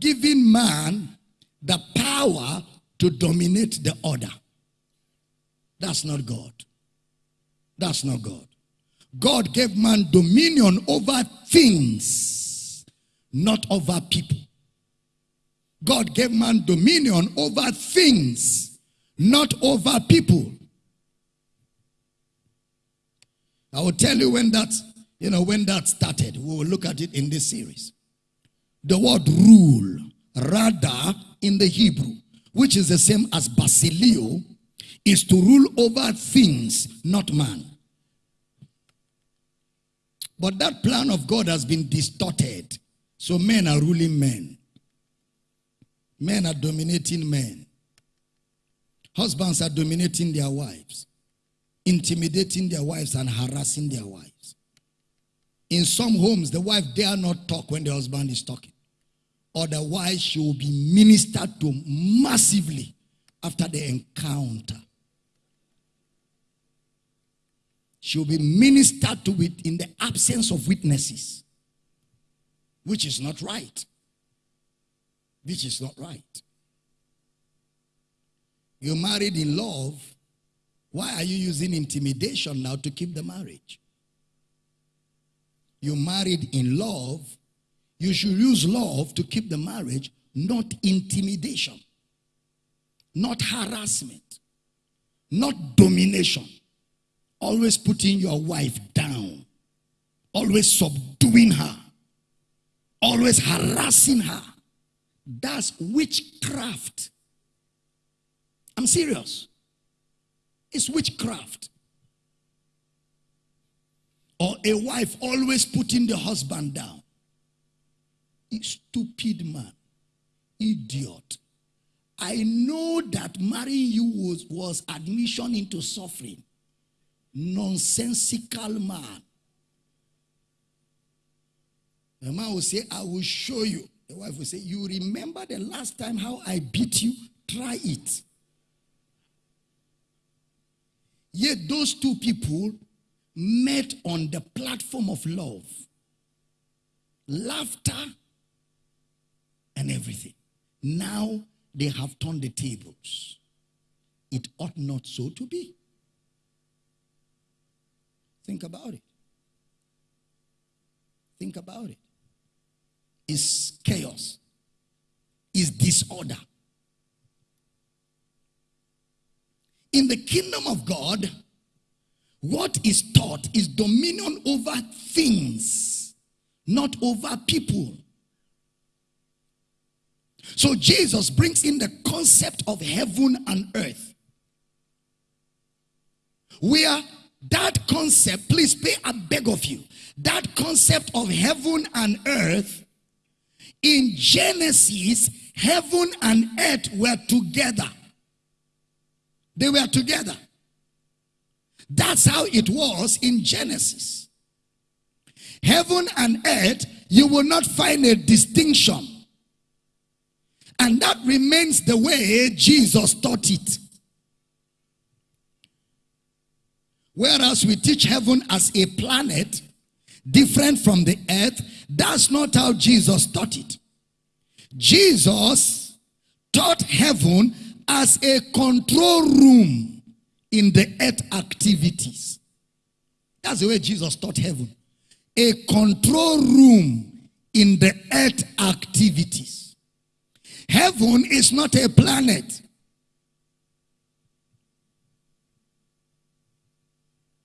given man the power to dominate the other. That's not God. That's not God. God gave man dominion over things, not over people. God gave man dominion over things, not over people. I will tell you when that, you know, when that started. We will look at it in this series. The word rule, rather in the Hebrew, which is the same as basileo, is to rule over things, not man. But that plan of God has been distorted. So men are ruling men. Men are dominating men. Husbands are dominating their wives, intimidating their wives and harassing their wives. In some homes, the wife dare not talk when the husband is talking. Otherwise, she will be ministered to massively after the encounter. She will be ministered to it in the absence of witnesses, which is not right. Which is not right. You're married in love. Why are you using intimidation now to keep the marriage? You married in love. You should use love to keep the marriage, not intimidation, not harassment, not domination. Always putting your wife down, always subduing her, always harassing her. That's witchcraft. I'm serious. It's witchcraft. Or a wife always putting the husband down. Stupid man. Idiot. I know that marrying you was, was admission into suffering. Nonsensical man. The man will say, I will show you. The wife will say, You remember the last time how I beat you? Try it. Yet those two people met on the platform of love, laughter, and everything. Now they have turned the tables. It ought not so to be. Think about it. Think about it is chaos, is disorder. In the kingdom of God, what is taught is dominion over things, not over people. So Jesus brings in the concept of heaven and earth. Where that concept, please pay a beg of you, that concept of heaven and earth in Genesis, heaven and earth were together. They were together. That's how it was in Genesis. Heaven and earth, you will not find a distinction. And that remains the way Jesus taught it. Whereas we teach heaven as a planet, different from the earth, that's not how Jesus taught it. Jesus taught heaven as a control room in the earth activities. That's the way Jesus taught heaven. A control room in the earth activities. Heaven is not a planet.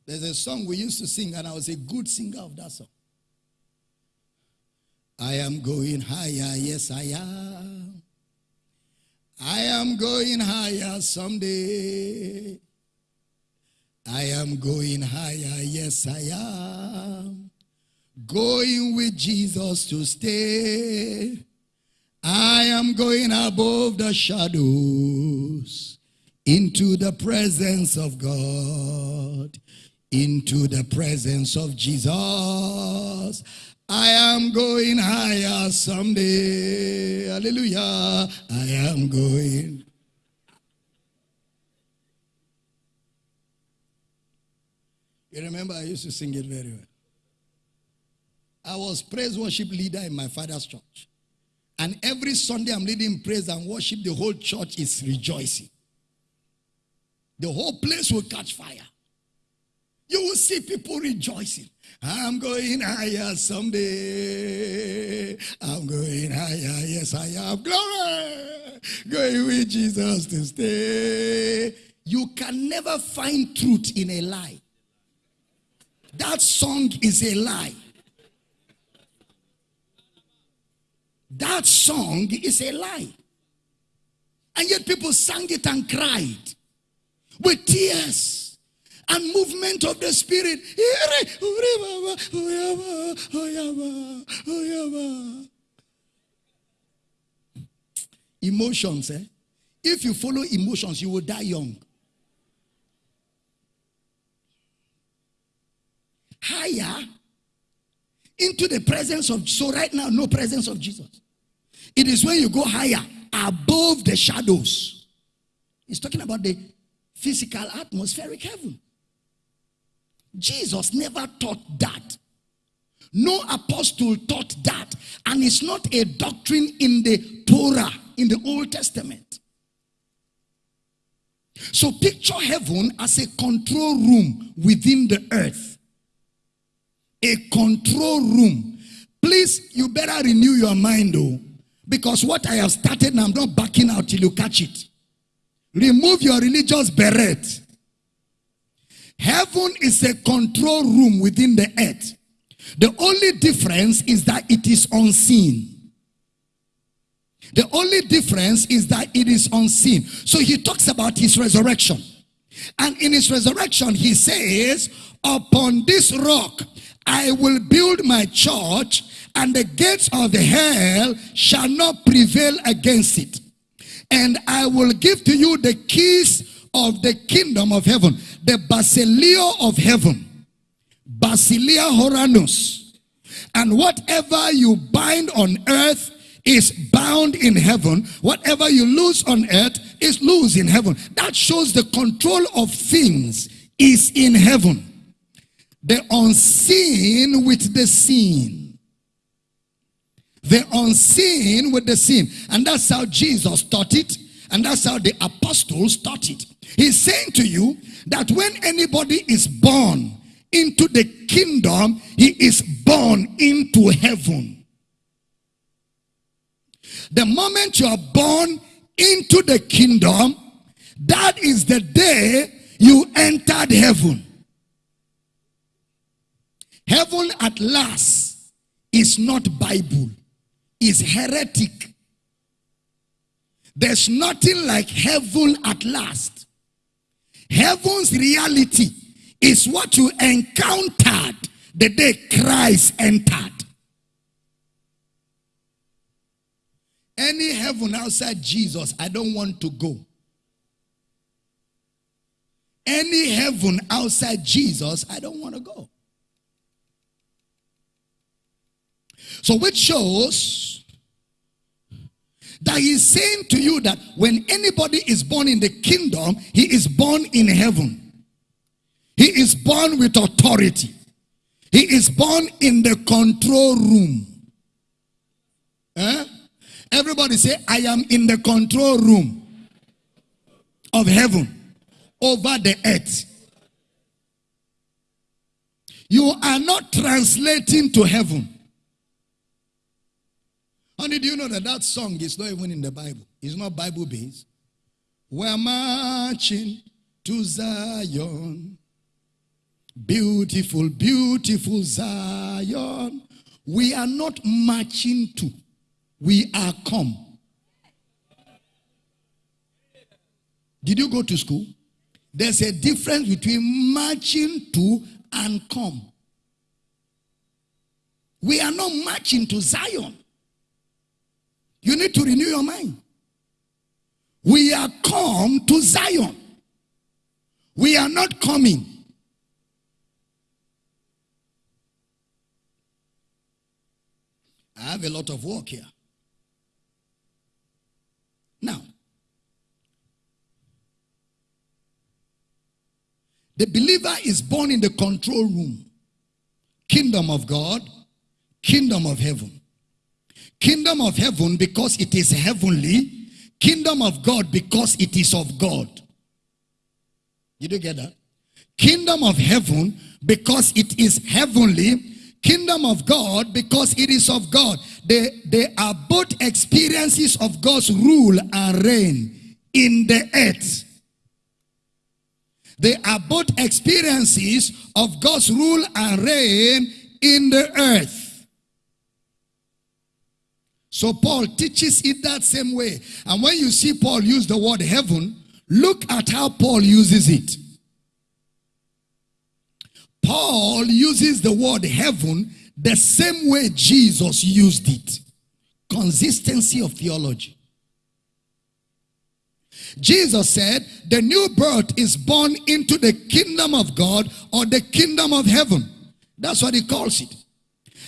There's a song we used to sing, and I was a good singer of that song. I am going higher, yes, I am. I am going higher someday. I am going higher, yes, I am. Going with Jesus to stay. I am going above the shadows into the presence of God, into the presence of Jesus. I am going higher someday. Hallelujah. I am going. You remember I used to sing it very well. I was praise worship leader in my father's church. And every Sunday I'm leading praise and worship, the whole church is rejoicing. The whole place will catch fire. You will see people rejoicing. I'm going higher someday. I'm going higher. Yes, I am. Glory. Going with Jesus to stay. You can never find truth in a lie. That song is a lie. That song is a lie. And yet people sang it and cried with tears and movement of the spirit. Emotions, eh? If you follow emotions, you will die young. Higher into the presence of so right now no presence of jesus it is when you go higher above the shadows he's talking about the physical atmospheric heaven jesus never taught that no apostle taught that and it's not a doctrine in the torah in the old testament so picture heaven as a control room within the earth a control room. Please, you better renew your mind, though, because what I have started I'm not backing out till you catch it. Remove your religious beret. Heaven is a control room within the earth. The only difference is that it is unseen. The only difference is that it is unseen. So he talks about his resurrection. And in his resurrection, he says, Upon this rock I will build my church, and the gates of the hell shall not prevail against it. And I will give to you the keys of the kingdom of heaven, the basileia of heaven, basileia ouranos. And whatever you bind on earth is bound in heaven. Whatever you lose on earth is loose in heaven. That shows the control of things is in heaven the unseen with the seen. The unseen with the seen. And that's how Jesus taught it. And that's how the apostles taught it. He's saying to you that when anybody is born into the kingdom, he is born into heaven. The moment you are born into the kingdom, that is the day you entered heaven. Heaven at last is not Bible, is heretic. There's nothing like heaven at last. Heaven's reality is what you encountered the day Christ entered. Any heaven outside Jesus, I don't want to go. Any heaven outside Jesus, I don't want to go. So, which shows that he's saying to you that when anybody is born in the kingdom, he is born in heaven. He is born with authority. He is born in the control room. Eh? Everybody say, I am in the control room of heaven over the earth. You are not translating to heaven. Honey, do you know that that song is not even in the Bible? It's not Bible based. We're marching to Zion. Beautiful, beautiful Zion. We are not marching to, we are come. Did you go to school? There's a difference between marching to and come. We are not marching to Zion. You need to renew your mind. We are come to Zion. We are not coming. I have a lot of work here. Now, the believer is born in the control room. Kingdom of God, kingdom of heaven. Kingdom of heaven because it is heavenly. Kingdom of God because it is of God. Did you get that? Kingdom of heaven because it is heavenly. Kingdom of God because it is of God. They, they are both experiences of God's rule and reign in the earth. They are both experiences of God's rule and reign in the earth. So Paul teaches it that same way. And when you see Paul use the word heaven, look at how Paul uses it. Paul uses the word heaven the same way Jesus used it. Consistency of theology. Jesus said, the new birth is born into the kingdom of God or the kingdom of heaven. That's what he calls it.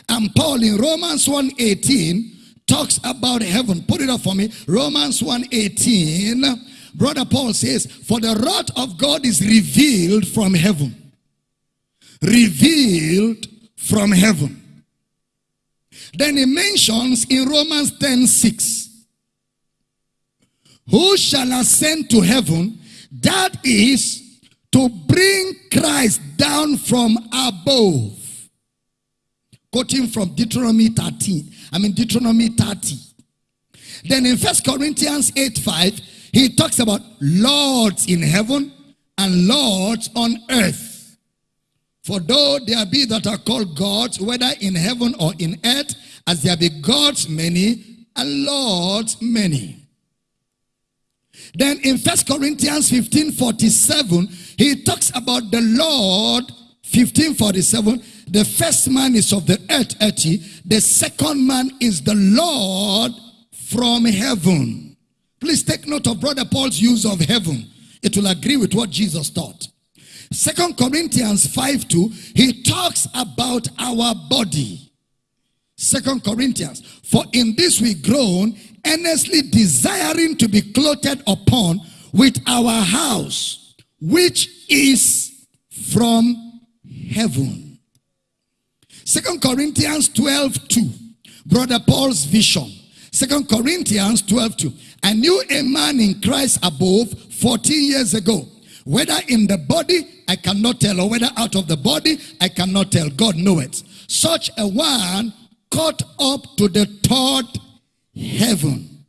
And Paul in Romans 1.18 talks about heaven. Put it up for me. Romans 1.18. Brother Paul says, for the wrath of God is revealed from heaven. Revealed from heaven. Then he mentions in Romans 10.6 who shall ascend to heaven, that is to bring Christ down from above. Quoting from Deuteronomy 13, I mean Deuteronomy 30. Then in First Corinthians 8 5, he talks about lords in heaven and lords on earth. For though there be that are called gods, whether in heaven or in earth, as there be gods many and lords many. Then in First Corinthians 15 47, he talks about the Lord 1547. The first man is of the earth, earthy. The second man is the Lord from heaven. Please take note of Brother Paul's use of heaven. It will agree with what Jesus taught. Second Corinthians 5 2, he talks about our body. Second Corinthians, for in this we groan earnestly desiring to be clothed upon with our house, which is from heaven. Second Corinthians 12 2. Brother Paul's vision. Second Corinthians 12 2. I knew a man in Christ above 14 years ago. Whether in the body, I cannot tell, or whether out of the body, I cannot tell. God knoweth. Such a one caught up to the third heaven.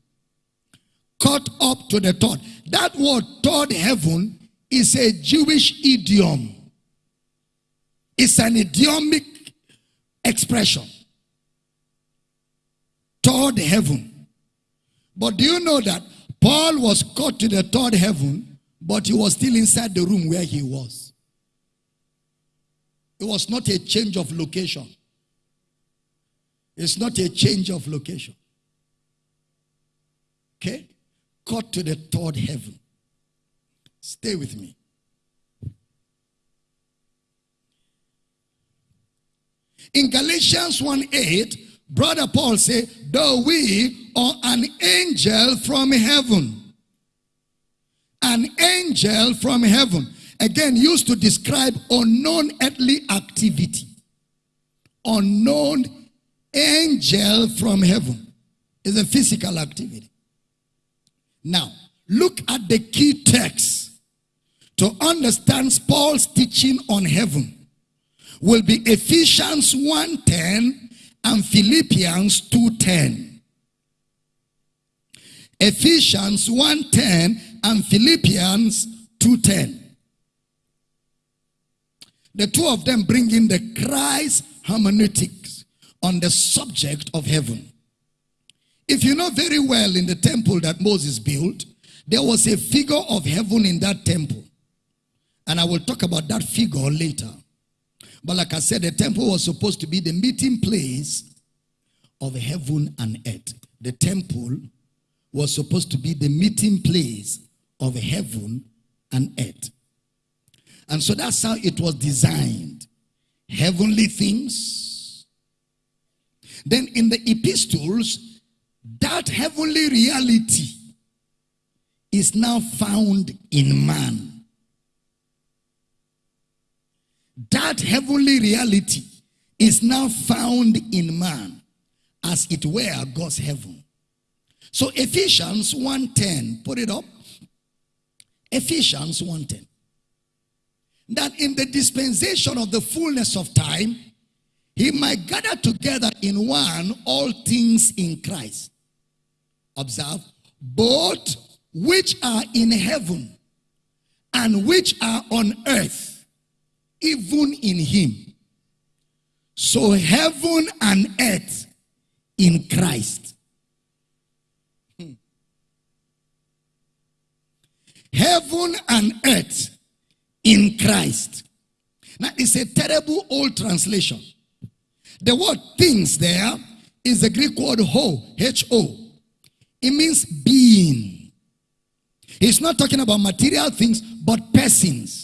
Caught up to the third. That word third heaven is a Jewish idiom. It's an idiomic expression. Third heaven. But do you know that Paul was caught to the third heaven, but he was still inside the room where he was. It was not a change of location. It's not a change of location. Okay? Caught to the third heaven. Stay with me. In Galatians 1 8, Brother Paul said, Though we are an angel from heaven. An angel from heaven. Again, used to describe unknown earthly activity. Unknown angel from heaven is a physical activity. Now, look at the key text to understand Paul's teaching on heaven will be Ephesians 1.10 and Philippians 2.10. Ephesians 1.10 and Philippians 2.10. The two of them bring in the Christ hermeneutics on the subject of heaven. If you know very well in the temple that Moses built, there was a figure of heaven in that temple. And I will talk about that figure later. But like I said, the temple was supposed to be the meeting place of heaven and earth. The temple was supposed to be the meeting place of heaven and earth. And so that's how it was designed. Heavenly things Then in the epistles, that heavenly reality is now found in man. That heavenly reality is now found in man as it were God's heaven. So Ephesians 1.10, put it up. Ephesians 1.10. That in the dispensation of the fullness of time, he might gather together in one all things in Christ. Observe, both which are in heaven and which are on earth, even in him. So heaven and earth in Christ. Hmm. Heaven and earth in Christ. Now, it's a terrible old translation. The word things there is the Greek word ho, H-O. It means being. He's not talking about material things, but persons.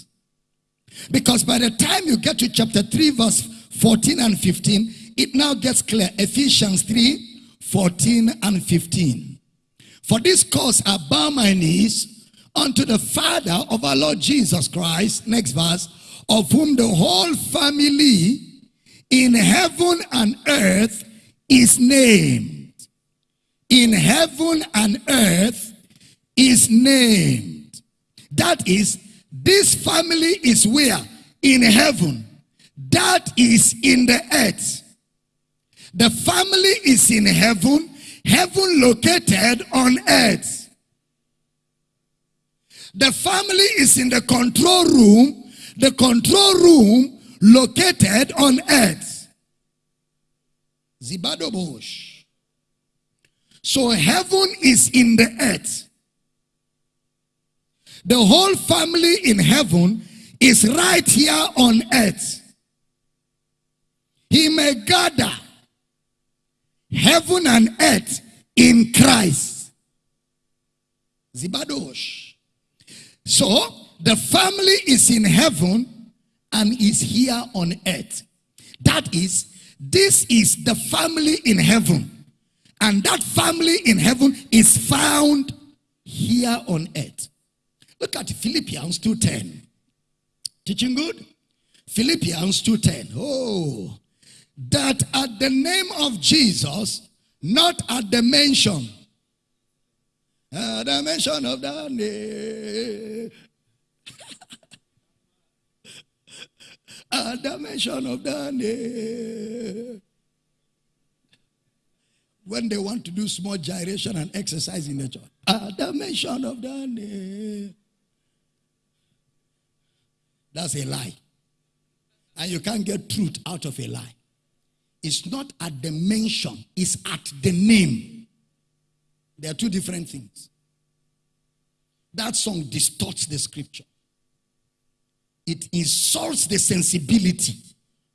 Because by the time you get to chapter 3, verse 14 and 15, it now gets clear. Ephesians 3, 14 and 15. For this cause I bow my knees unto the Father of our Lord Jesus Christ, next verse, of whom the whole family in heaven and earth is named. In heaven and earth is named. That is, this family is where? In heaven. That is in the earth. The family is in heaven, heaven located on earth. The family is in the control room, the control room located on earth. Zibadobosh. So heaven is in the earth. The whole family in heaven is right here on earth. He may gather heaven and earth in Christ. Zibadosh. So the family is in heaven and is here on earth. That is, this is the family in heaven. And that family in heaven is found here on earth. Look at Philippians 2.10. Teaching good? Philippians 2.10. Oh, that at the name of Jesus, not at the mention, at the mention of that name, at the mention of that name, when they want to do small gyration and exercise in the church, at the mention of that name, that's a lie. And you can't get truth out of a lie. It's not at the mention, it's at the name. There are two different things. That song distorts the scripture. It insults the sensibility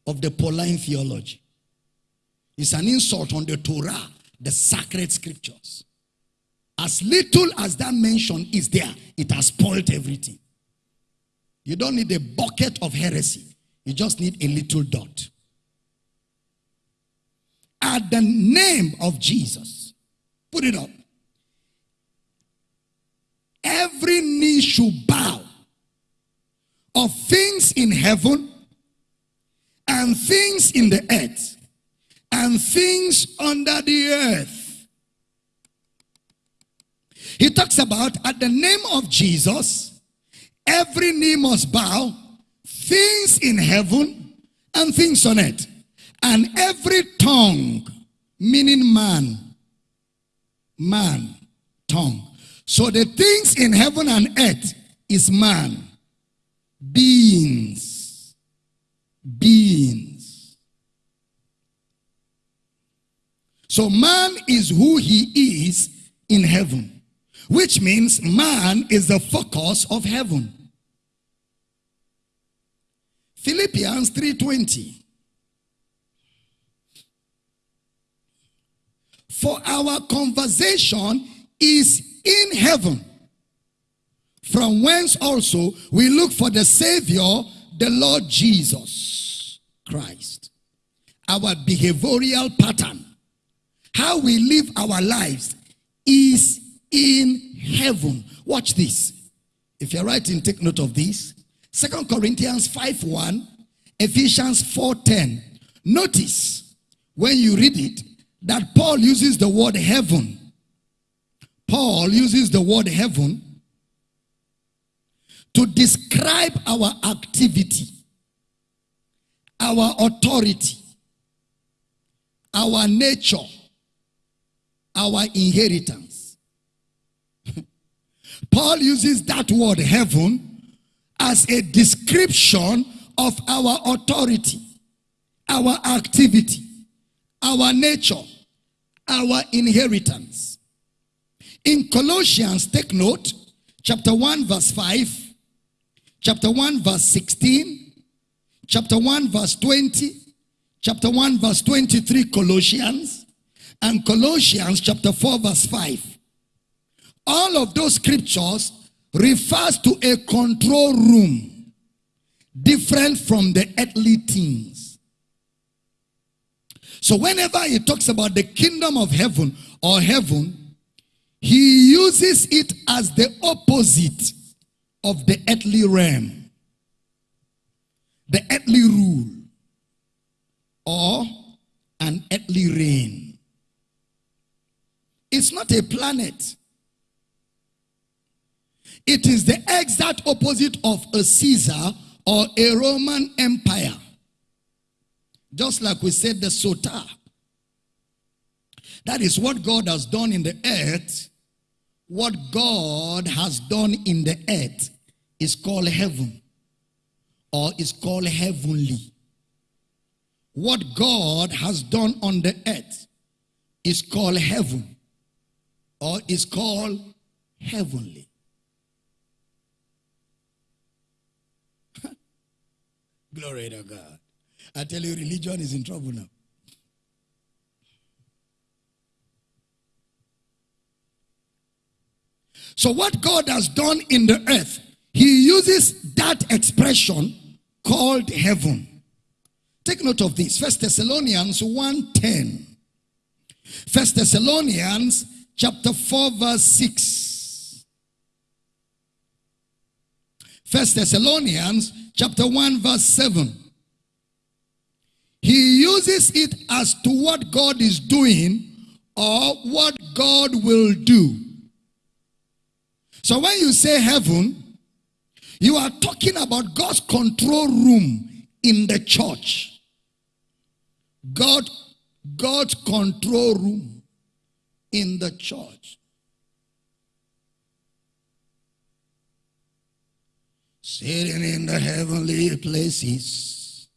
of the Pauline theology. It's an insult on the Torah, the sacred scriptures. As little as that mention is there, it has spoiled everything. You don't need a bucket of heresy. You just need a little dot at the name of Jesus. Put it up. Every knee should bow of things in heaven and things in the earth and things under the earth. He talks about at the name of Jesus, every knee must bow, things in heaven and things on earth. And every tongue, meaning man, man, tongue. So the things in heaven and earth is man. Beings. Beings. So man is who he is in heaven. Which means man is the focus of heaven. Philippians 3.20 For our conversation is in heaven, from whence also we look for the Savior, the Lord Jesus Christ. Our behavioral pattern how we live our lives is in heaven. Watch this. If you're writing, take note of this. Second Corinthians 5 1, Ephesians 4 10. Notice when you read it that Paul uses the word heaven. Paul uses the word heaven to describe our activity, our authority, our nature, our inheritance. Paul uses that word heaven as a description of our authority, our activity, our nature, our inheritance. In Colossians, take note, chapter 1, verse 5, chapter 1, verse 16, chapter 1, verse 20, chapter 1, verse 23, Colossians, and Colossians chapter 4, verse 5. All of those scriptures refers to a control room different from the earthly things. So whenever he talks about the kingdom of heaven or heaven, he uses it as the opposite of the earthly realm, the earthly rule, or an earthly reign. It's not a planet. It is the exact opposite of a Caesar or a Roman Empire. Just like we said the Soter. That is what God has done in the earth. What God has done in the earth is called heaven or is called heavenly. What God has done on the earth is called heaven or is called heavenly. Glory to God. I tell you, religion is in trouble now. So, what God has done in the earth, He uses that expression called heaven. Take note of this. First Thessalonians 1:10. First Thessalonians chapter 4, verse 6. First Thessalonians chapter 1, verse 7. He uses it as to what God is doing or what God will do. So when you say heaven, you are talking about God's control room in the church. God, God's control room in the church. Sitting in the heavenly places,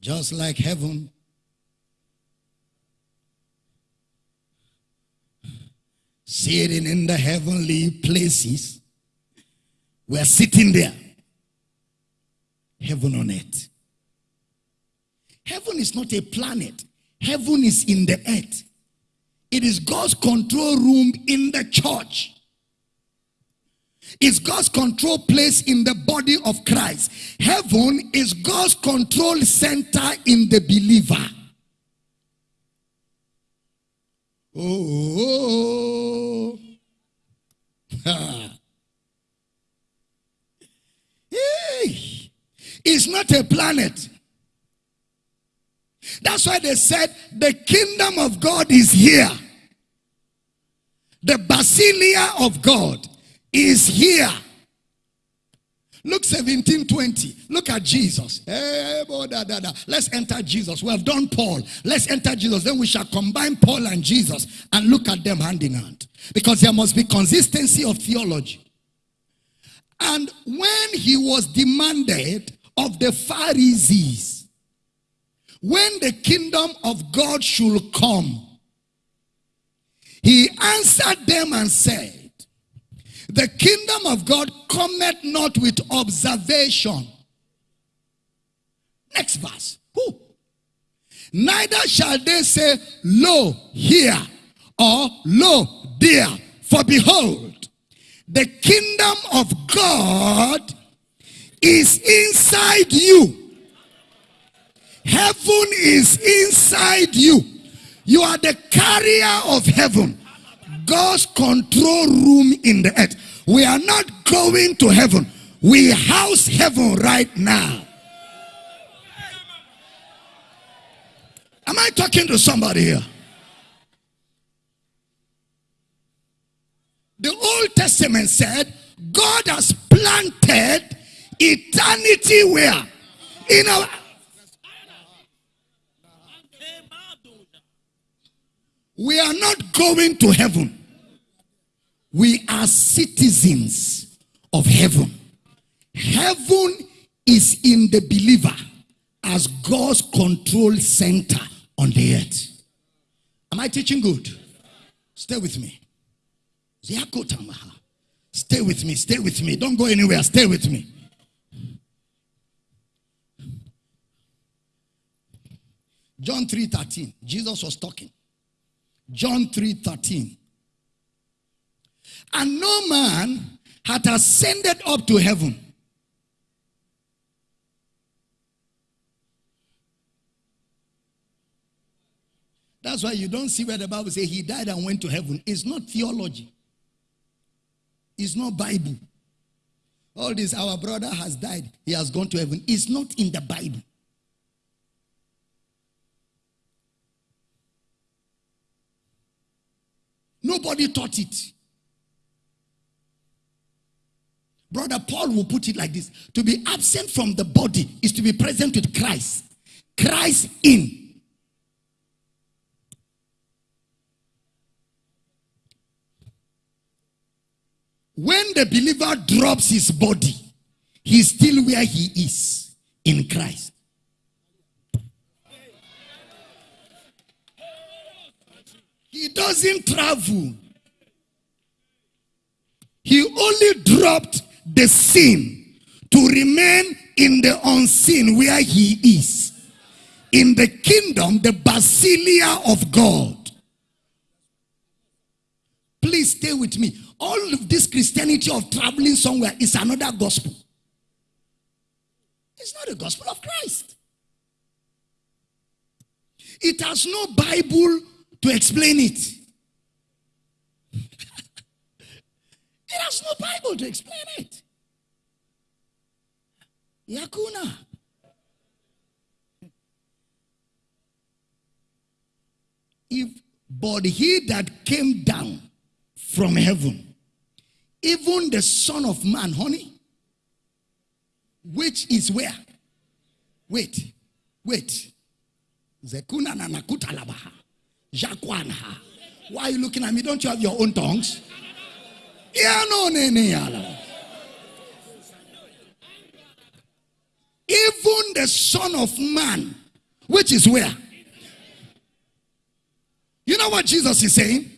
just like heaven. Sitting in the heavenly places. We're sitting there. Heaven on earth. Heaven is not a planet. Heaven is in the earth. It is God's control room in the church is God's control place in the body of Christ. Heaven is God's control center in the believer. Oh, hey. it's not a planet. That's why they said the kingdom of God is here. The basileia of God is here. Luke 17 20. Look at Jesus. Eh, da. Let's enter Jesus. We have done Paul. Let's enter Jesus. Then we shall combine Paul and Jesus and look at them hand in hand. Because there must be consistency of theology. And when he was demanded of the Pharisees, when the kingdom of God should come, he answered them and said, the kingdom of God cometh not with observation. Next verse. Who? Neither shall they say, Lo, here, or Lo, there. For behold, the kingdom of God is inside you. Heaven is inside you. You are the carrier of heaven. God's control room in the earth. We are not going to heaven. We house heaven right now. Am I talking to somebody here? The Old Testament said God has planted eternity where? In our We are not going to heaven. We are citizens of heaven. Heaven is in the believer as God's control center on the earth. Am I teaching good? Stay with me. Stay with me. Stay with me. Don't go anywhere. Stay with me. John 3:13. Jesus was talking. John 3:13. And no man had ascended up to heaven. That's why you don't see where the Bible says he died and went to heaven. It's not theology. It's not Bible. All this, our brother has died. He has gone to heaven. It's not in the Bible. Nobody taught it. Brother Paul will put it like this To be absent from the body is to be present with Christ. Christ in. When the believer drops his body, he's still where he is in Christ. He doesn't travel. He only dropped the sin to remain in the unseen where he is. In the kingdom, the basileia of God. Please stay with me. All of this Christianity of traveling somewhere is another gospel. It's not the gospel of Christ. It has no Bible to explain it. It has no Bible to explain it. Yakuna. If but he that came down from heaven, even the Son of Man, honey, which is where? Wait, wait. Zekuna na nakuta labaha. Jakwanha. Why are you looking at me? Don't you have your own tongues? Even the Son of Man, which is where? You know what Jesus is saying?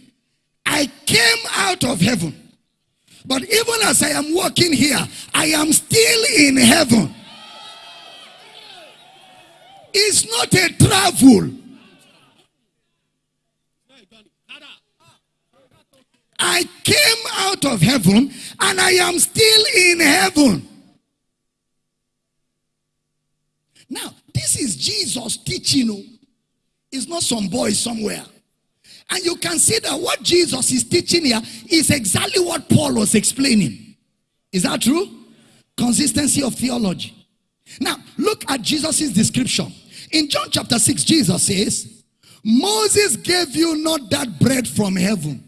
I came out of heaven. But even as I am walking here, I am still in heaven. It's not a travel. I came out of heaven and I am still in heaven. Now, this is Jesus teaching. Oh. It's not some boy somewhere. And you can see that what Jesus is teaching here is exactly what Paul was explaining. Is that true? Consistency of theology. Now, look at Jesus' description. In John chapter 6, Jesus says, Moses gave you not that bread from heaven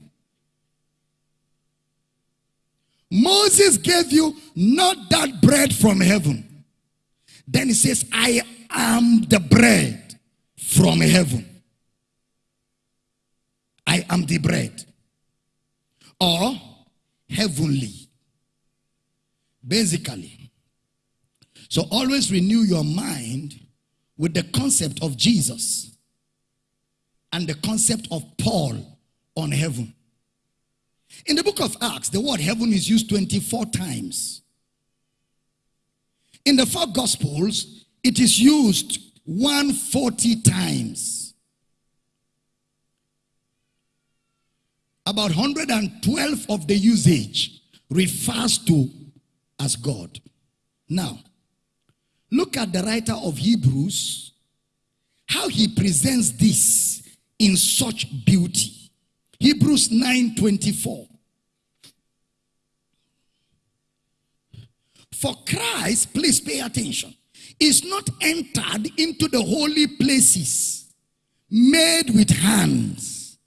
Moses gave you not that bread from heaven. Then he says, I am the bread from heaven. I am the bread. Or heavenly. Basically. So always renew your mind with the concept of Jesus and the concept of Paul on heaven. In the book of Acts, the word heaven is used 24 times. In the four gospels, it is used 140 times. About 112 of the usage refers to as God. Now, look at the writer of Hebrews, how he presents this in such beauty. Hebrews 9:24. For Christ, please pay attention, is not entered into the holy places made with hands,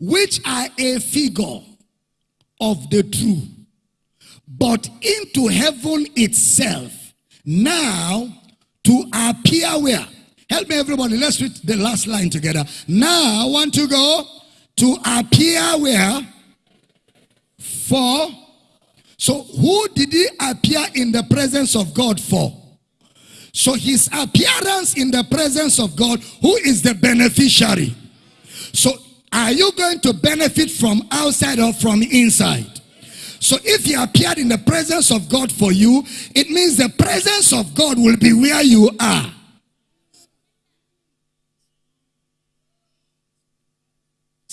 which are a figure of the true, but into heaven itself, now to appear where? Help me, everybody. Let's read the last line together. Now, want to go to appear where? For. So, who did he appear in the presence of God for? So, his appearance in the presence of God, who is the beneficiary? So, are you going to benefit from outside or from inside? So if he appeared in the presence of God for you, it means the presence of God will be where you are.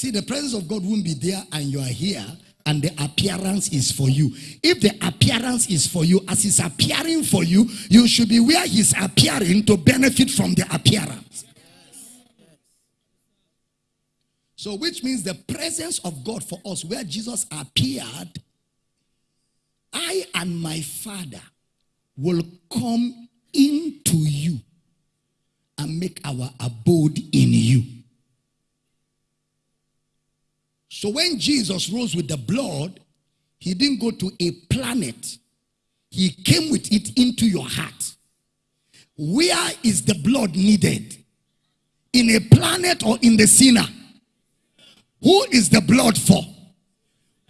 See, the presence of God won't be there and you are here and the appearance is for you. If the appearance is for you, as he's appearing for you, you should be where he's appearing to benefit from the appearance. So, which means the presence of God for us, where Jesus appeared, I and my Father will come into you and make our abode in you. So when Jesus rose with the blood, he didn't go to a planet. He came with it into your heart. Where is the blood needed? In a planet or in the sinner? Who is the blood for?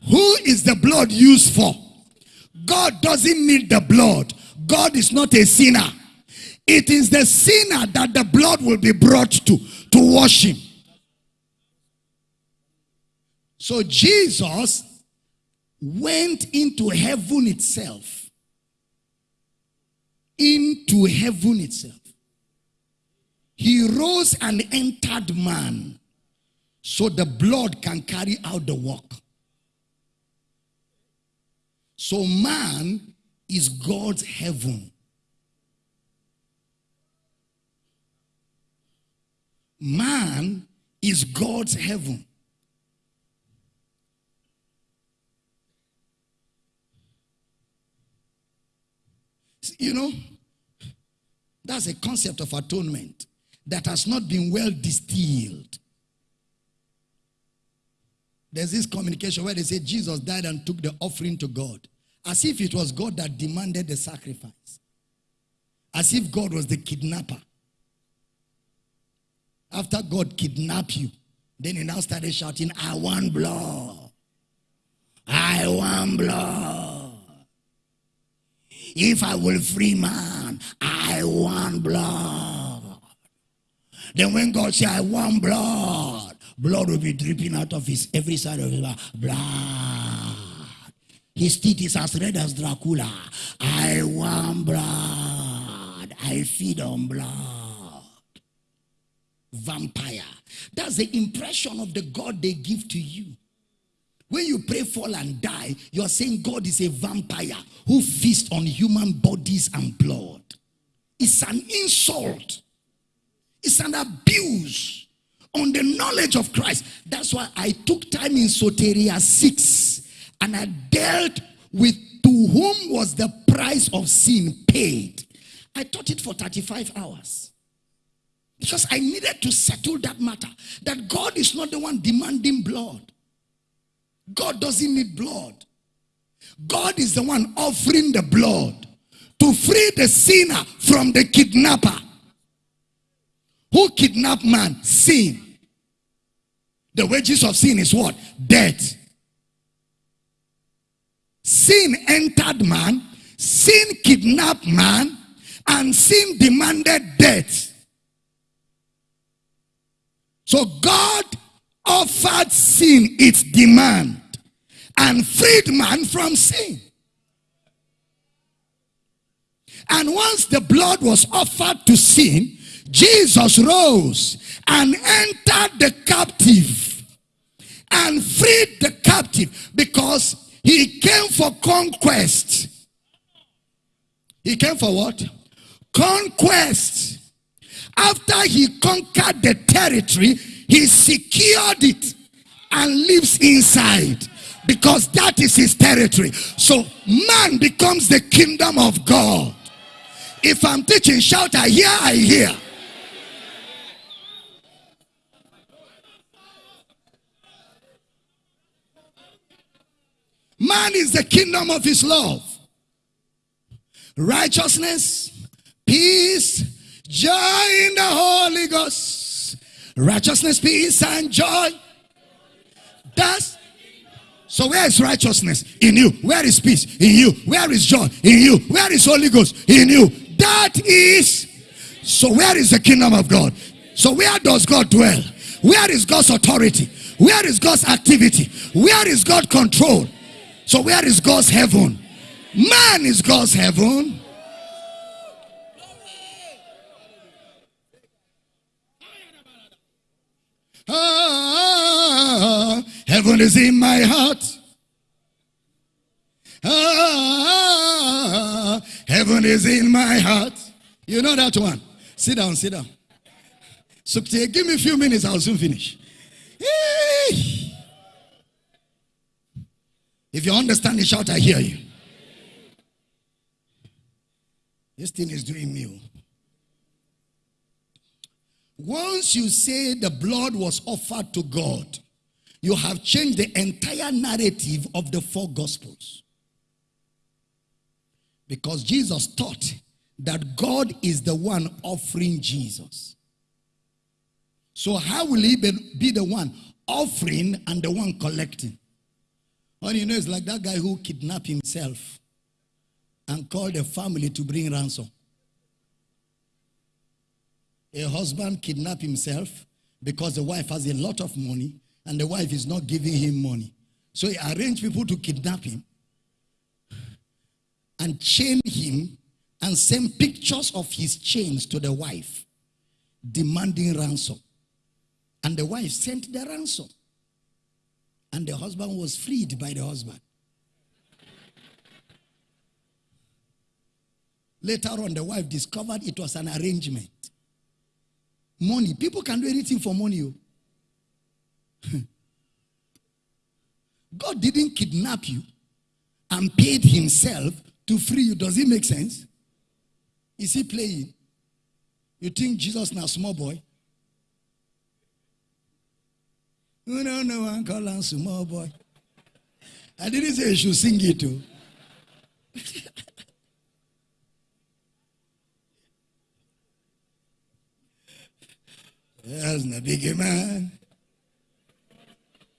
Who is the blood used for? God doesn't need the blood. God is not a sinner. It is the sinner that the blood will be brought to to wash him. So Jesus went into heaven itself. Into heaven itself. He rose and entered man so the blood can carry out the work. So man is God's heaven. Man is God's heaven. You know, that's a concept of atonement that has not been well distilled. There's this communication where they say Jesus died and took the offering to God. As if it was God that demanded the sacrifice. As if God was the kidnapper. After God kidnapped you, then he now started shouting, I want blood. I want blood. If I will free man, I want blood. Then when God said, I want blood, blood will be dripping out of his every side of his. Blood. His teeth is as red as Dracula. I want blood. I feed on blood. Vampire. That's the impression of the God they give to you. When you pray, fall, and die, you're saying God is a vampire who feasts on human bodies and blood. It's an insult, it's an abuse on the knowledge of Christ. That's why I took time in Soteria 6 and I dealt with to whom was the price of sin paid. I taught it for 35 hours. Because I needed to settle that matter. That God is not the one demanding blood. God doesn't need blood. God is the one offering the blood to free the sinner from the kidnapper. Who kidnapped man? Sin. The wages of sin is what? Death. Sin entered man, sin kidnapped man, and sin demanded death. So God offered sin its demand and freed man from sin. And once the blood was offered to sin, Jesus rose and entered the captive and freed the captive because he came for conquest. He came for what? Conquest. After he conquered the territory, he secured it and lives inside because that is his territory. So man becomes the kingdom of God. If I'm teaching, shout, I hear, I hear. Man is the kingdom of his love. Righteousness, peace, joy in the Holy Ghost. Righteousness, peace, and joy. That's so where is righteousness? In you. Where is peace? In you. Where is joy? In you. Where is Holy Ghost? In you. That is. So where is the kingdom of God? So where does God dwell? Where is God's authority? Where is God's activity? Where is God control? So where is God's heaven? Man is God's heaven. Heaven is in my heart. Ah, heaven is in my heart. You know that one. Sit down, sit down. So give me a few minutes, I'll soon finish. If you understand the shout, I hear you. This thing is doing me. Oh. Once you say the blood was offered to God, you have changed the entire narrative of the four gospels. Because Jesus taught that God is the one offering Jesus. So how will he be the one offering and the one collecting? All you know is like that guy who kidnapped himself and called a family to bring ransom. A husband kidnapped himself because the wife has a lot of money and the wife is not giving him money. So he arranged people to kidnap him and chain him and send pictures of his chains to the wife demanding ransom. And the wife sent the ransom. And the husband was freed by the husband. Later on, the wife discovered it was an arrangement. Money. People can do anything for money. Oh. Oh. God didn't kidnap you and paid himself to free you. Does it make sense? Is he playing? You think Jesus now small boy? No, no, no, I call him small boy. I didn't say you should sing it too. That's not big man.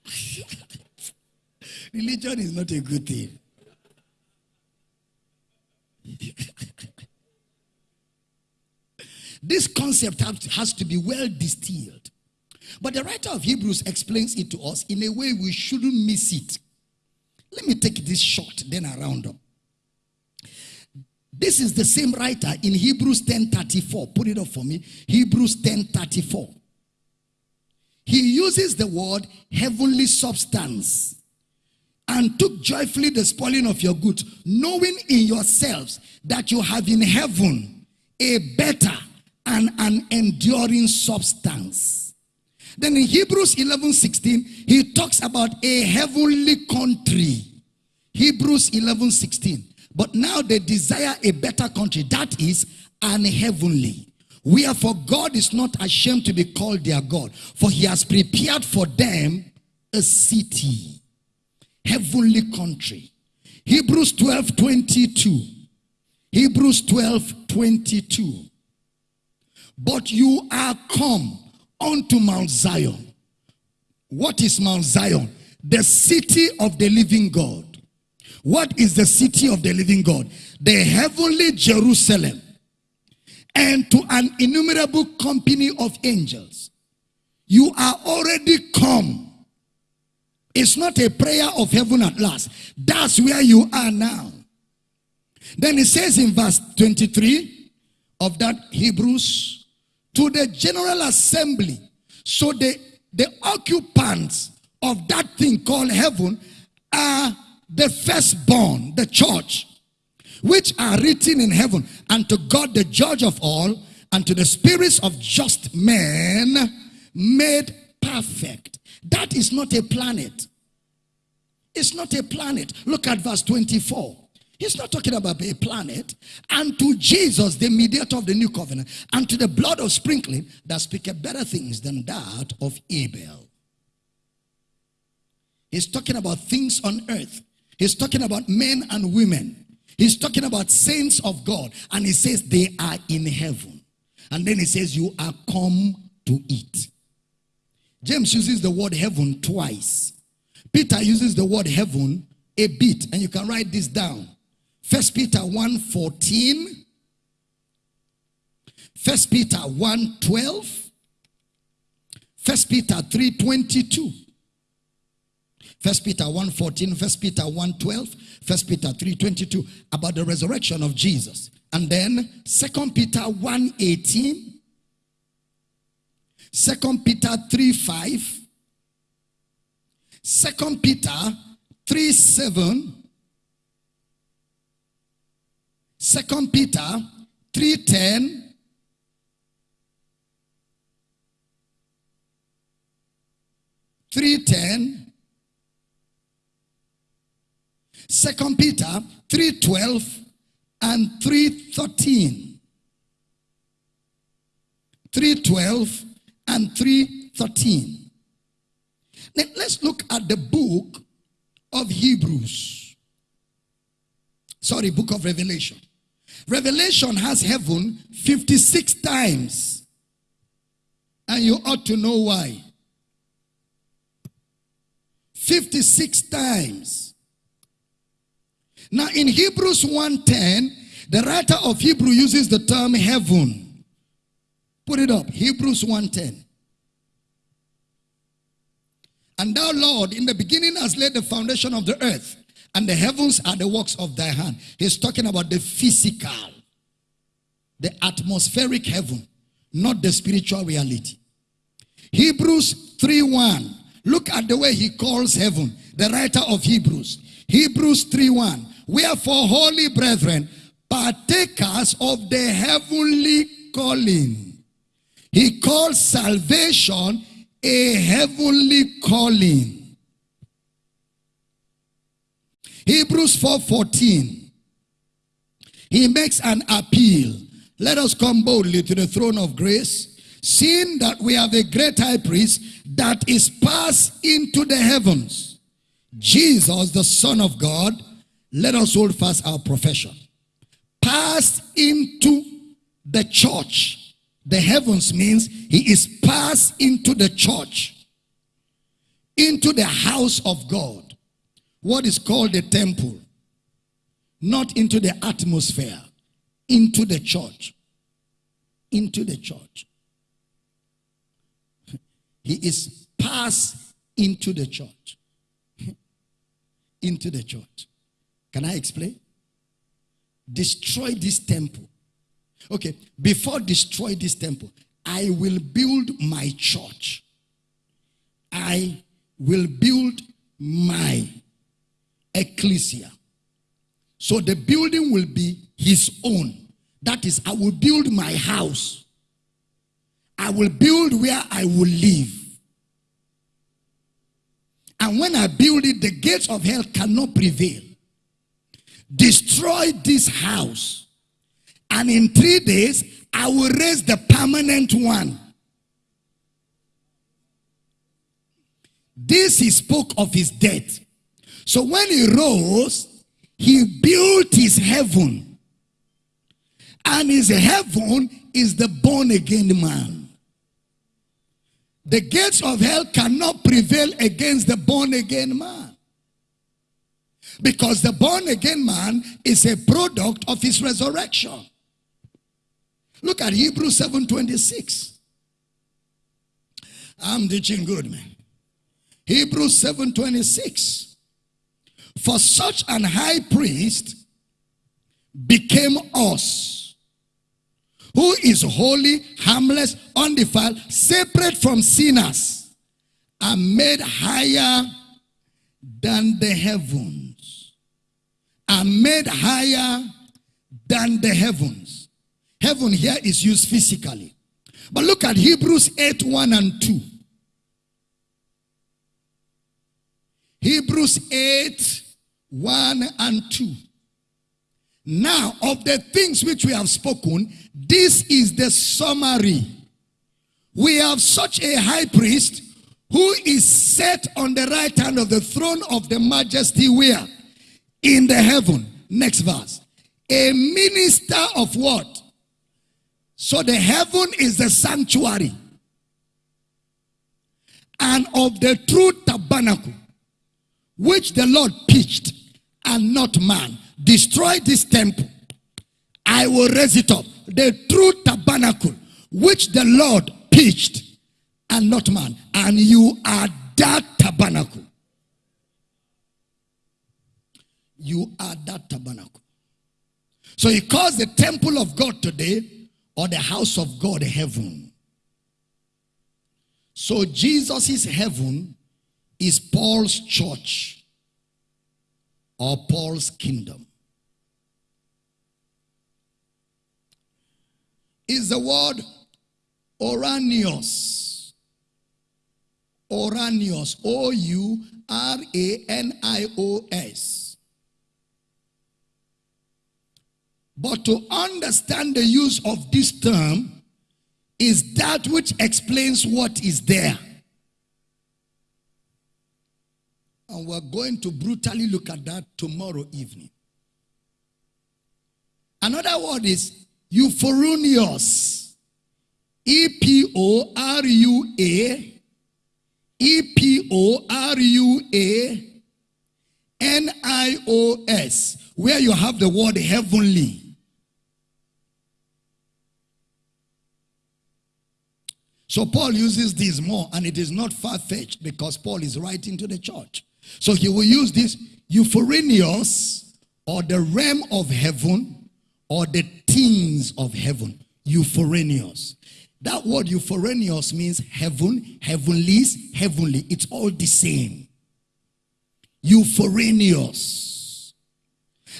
Religion is not a good thing. this concept has to be well distilled. But the writer of Hebrews explains it to us in a way we shouldn't miss it. Let me take this short, then I round up. This is the same writer in Hebrews 10:34. Put it up for me. Hebrews 10:34. He uses the word heavenly substance and took joyfully the spoiling of your goods, knowing in yourselves that you have in heaven a better and an enduring substance. Then in Hebrews 11 16, he talks about a heavenly country. Hebrews 11 16. But now they desire a better country, that is an heavenly. Wherefore God is not ashamed to be called their God, for he has prepared for them a city, heavenly country. Hebrews 12 22. Hebrews 12 22. But you are come unto Mount Zion. What is Mount Zion? The city of the living God. What is the city of the living God? The heavenly Jerusalem. And to an innumerable company of angels. You are already come. It's not a prayer of heaven at last. That's where you are now. Then it says in verse 23 of that Hebrews to the general assembly. So the, the occupants of that thing called heaven are the firstborn, the church, which are written in heaven, and to God, the judge of all, and to the spirits of just men made perfect. That is not a planet. It's not a planet. Look at verse 24. He's not talking about a planet. And to Jesus, the mediator of the new covenant, and to the blood of sprinkling that speaketh better things than that of Abel. He's talking about things on earth. He's talking about men and women. He's talking about saints of God. And he says they are in heaven. And then he says, You are come to eat. James uses the word heaven twice. Peter uses the word heaven a bit. And you can write this down. First Peter 1 14. First Peter 1 12. First Peter 3 22. First Peter 1 14. First Peter 1 12. First Peter 3 22. About the resurrection of Jesus. And then Second Peter 1 18. Second Peter 3 5. Second Peter 3 7. Second Peter 3 10, 3:10 3:10 Second Peter 3:12 and 3:13 3:12 and 3:13 Now let's look at the book of Hebrews sorry book of Revelation Revelation has heaven 56 times. And you ought to know why. 56 times. Now in Hebrews 1:10, the writer of Hebrew uses the term heaven. Put it up. Hebrews 1:10. And thou, Lord, in the beginning has laid the foundation of the earth and the heavens are the works of thy hand. He's talking about the physical, the atmospheric heaven, not the spiritual reality. Hebrews 3:1. Look at the way he calls heaven, the writer of Hebrews. Hebrews 3:1. Wherefore, holy brethren, partakers of the heavenly calling. He calls salvation a heavenly calling. Hebrews 4:14. He makes an appeal. Let us come boldly to the throne of grace, seeing that we have a great high priest that is passed into the heavens. Jesus, the Son of God, let us hold fast our profession. Passed into the church. The heavens means he is passed into the church, into the house of God what is called the temple, not into the atmosphere, into the church. Into the church. He is passed into the church. into the church. Can I explain? Destroy this temple. Okay, before destroy this temple, I will build my church. I will build my ecclesia. So the building will be his own. That is, I will build my house. I will build where I will live. And when I build it, the gates of hell cannot prevail. Destroy this house. And in three days, I will raise the permanent one. This he spoke of his death. So when he rose, he built his heaven. And his heaven is the born again man. The gates of hell cannot prevail against the born again man. Because the born again man is a product of his resurrection. Look at Hebrews 7.26. I'm teaching good, man. Hebrews 7.26. For such an high priest became us, who is holy, harmless, undefiled, separate from sinners, and made higher than the heavens. And made higher than the heavens. Heaven here is used physically. But look at Hebrews 8 1 and 2. Hebrews 8 1 and 2. Now, of the things which we have spoken, this is the summary. We have such a high priest who is set on the right hand of the throne of the majesty where? In the heaven. Next verse. A minister of what? So the heaven is the sanctuary. And of the true tabernacle, which the Lord pitched, and not man. Destroy this temple. I will raise it up. The true tabernacle, which the Lord pitched, and not man. And you are that tabernacle. You are that tabernacle. So he calls the temple of God today or the house of God heaven. So Jesus' heaven is Paul's church or Paul's kingdom. Is the word Ouranios. Ouranios. O U R A N I O S. But to understand the use of this term is that which explains what is there. And we're going to brutally look at that tomorrow evening. Another word is epouranios. E P O R U A. E P O R U A. N I O S. Where you have the word heavenly. So Paul uses this more, and it is not far fetched because Paul is writing to the church. So he will use this epouranios or the realm of heaven or the things of heaven. Epouranios. That word epouranios means heaven, heavenlies, heavenly. It's all the same. Epouranios.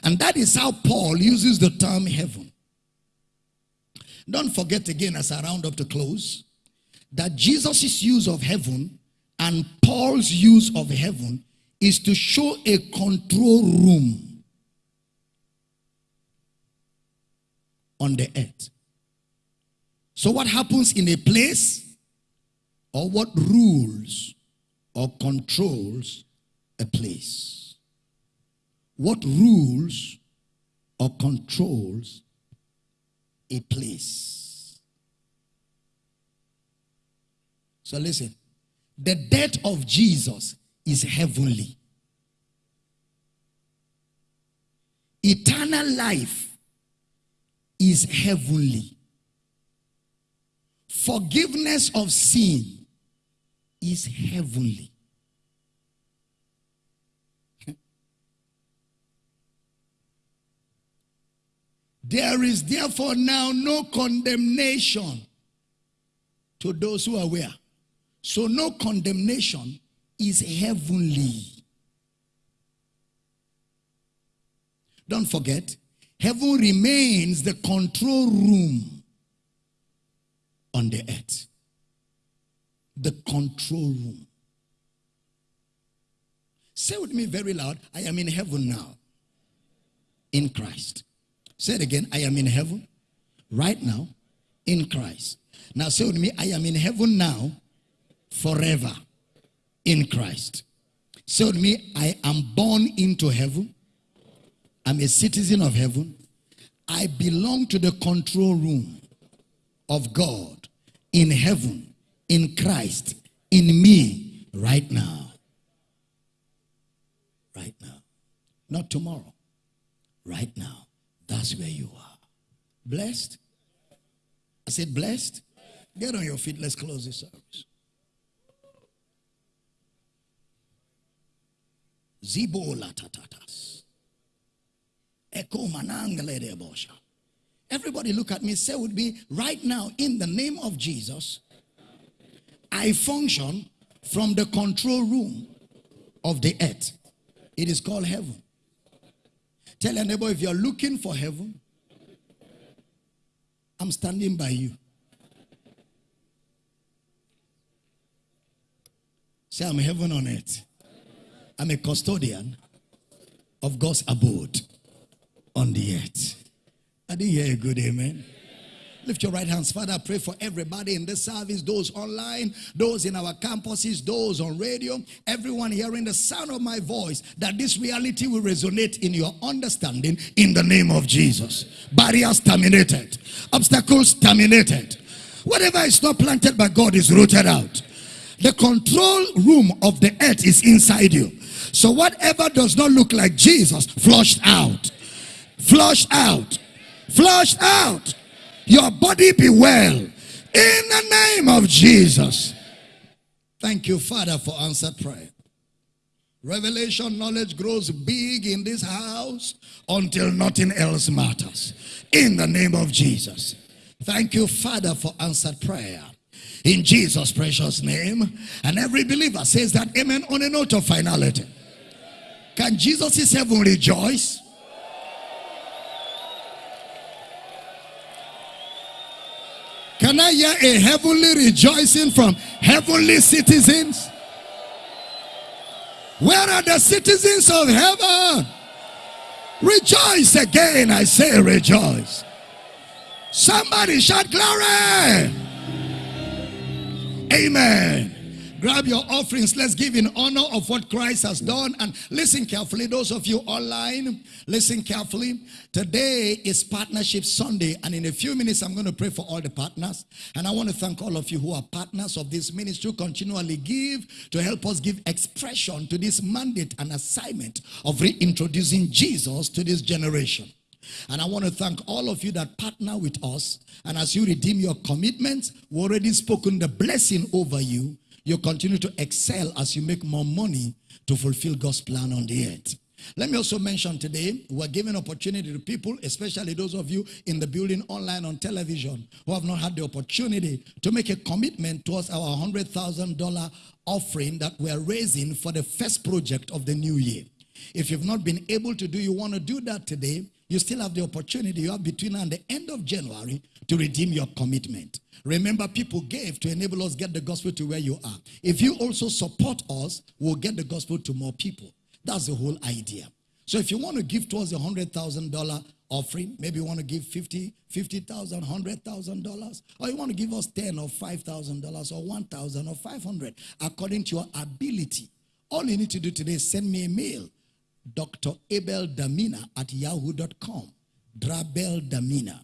And that is how Paul uses the term heaven. Don't forget again as I round up to close that Jesus' use of heaven and Paul's use of heaven is to show a control room on the earth. So, what happens in a place, or what rules or controls a place? What rules or controls a place? So listen. The death of Jesus is heavenly. Eternal life is heavenly. Forgiveness of sin is heavenly. There is therefore now no condemnation to those who are where? So no condemnation is heavenly. Don't forget, heaven remains the control room on the earth. The control room. Say with me very loud I am in heaven now. In Christ. Say it again I am in heaven right now in Christ. Now say with me I am in heaven now forever in Christ. So me, I am born into heaven. I'm a citizen of heaven. I belong to the control room of God in heaven, in Christ, in me right now. Right now. Not tomorrow. Right now. That's where you are. Blessed? I said blessed? Get on your feet. Let's close this service. Zibola tatatas. Eko manangale bosha. Everybody look at me, say with me, right now, in the name of Jesus, I function from the control room of the earth. It is called heaven. Tell your neighbor if you're looking for heaven, I'm standing by you. Say, I'm heaven on earth. I'm a custodian of God's abode on the earth. I didn't hear a good amen. Lift your right hands. Father, pray for everybody in this service, those online, those in our campuses, those on radio, everyone hearing the sound of my voice, that this reality will resonate in your understanding in the name of Jesus. Barriers terminated, obstacles terminated. Whatever is not planted by God is rooted out. The control room of the earth is inside you. So whatever does not look like Jesus, flushed out. Flushed out. Flushed out. Your body be well. In the name of Jesus. Thank you, Father, for answered prayer. Revelation knowledge grows big in this house until nothing else matters. In the name of Jesus. Thank you, Father, for answered prayer. In Jesus' precious name. And every believer says that amen on a note of finality. Can Jesus' in heaven rejoice? Can I hear a heavenly rejoicing from heavenly citizens? Where are the citizens of heaven? Rejoice again, I say rejoice. Somebody shout glory. Amen. Grab your offerings. Let's give in honor of what Christ has done. And listen carefully, those of you online, listen carefully. Today is Partnership Sunday. And in a few minutes, I'm going to pray for all the partners. And I want to thank all of you who are partners of this ministry, continually give to help us give expression to this mandate and assignment of reintroducing Jesus to this generation. And I want to thank all of you that partner with us. And as you redeem your commitments, we already spoken the blessing over you you continue to excel as you make more money to fulfill God's plan on the earth. Let me also mention today, we're giving opportunity to people, especially those of you in the building online on television, who have not had the opportunity to make a commitment towards our $100,000 offering that we're raising for the first project of the new year. If you've not been able to do, you want to do that today, you still have the opportunity. You have between now and the end of January to redeem your commitment. Remember, people gave to enable us get the gospel to where you are. If you also support us, we'll get the gospel to more people. That's the whole idea. So if you want to give towards a $100,000 offering, maybe you want to give 50, $50,000, $100,000, or you want to give us 10 or $5,000 or 1,000 or 500 according to your ability. All you need to do today is send me a mail, Dr. Abel Damina at yahoo.com, Drabel Damina,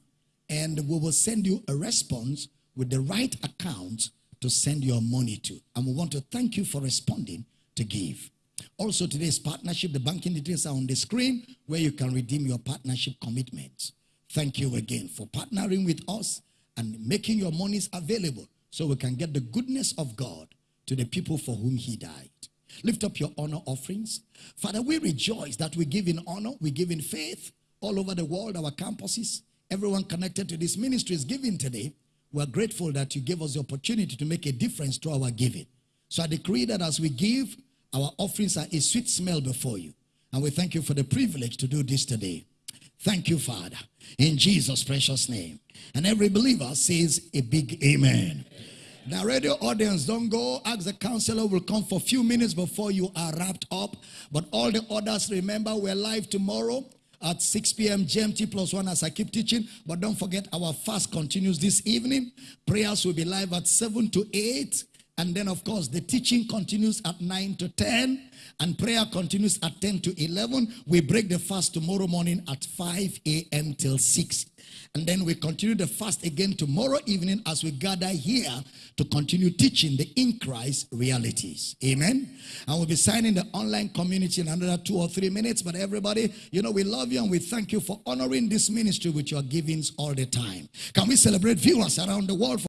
and we will send you a response with the right account to send your money to. And we want to thank you for responding to give. Also, today's partnership, the banking details are on the screen where you can redeem your partnership commitments. Thank you again for partnering with us and making your monies available so we can get the goodness of God to the people for whom he died. Lift up your honor offerings. Father, we rejoice that we give in honor, we give in faith all over the world, our campuses. Everyone connected to this ministry is giving today. We're grateful that you gave us the opportunity to make a difference to our giving. So I decree that as we give, our offerings are a sweet smell before you. And we thank you for the privilege to do this today. Thank you, Father, in Jesus' precious name. And every believer says a big amen. Now, radio audience, don't go. Ask the counselor will come for a few minutes before you are wrapped up. But all the others, remember, we're live tomorrow at 6 p.m. GMT plus one as I keep teaching. But don't forget our fast continues this evening. Prayers will be live at 7 to 8. And then, of course, the teaching continues at 9 to 10. And prayer continues at 10 to 11. We break the fast tomorrow morning at 5 a.m. till 6 and then we continue the fast again tomorrow evening as we gather here to continue teaching the in Christ realities. Amen. And we'll be signing the online community in another two or three minutes. But everybody, you know, we love you and we thank you for honoring this ministry with your givings all the time. Can we celebrate viewers around the world?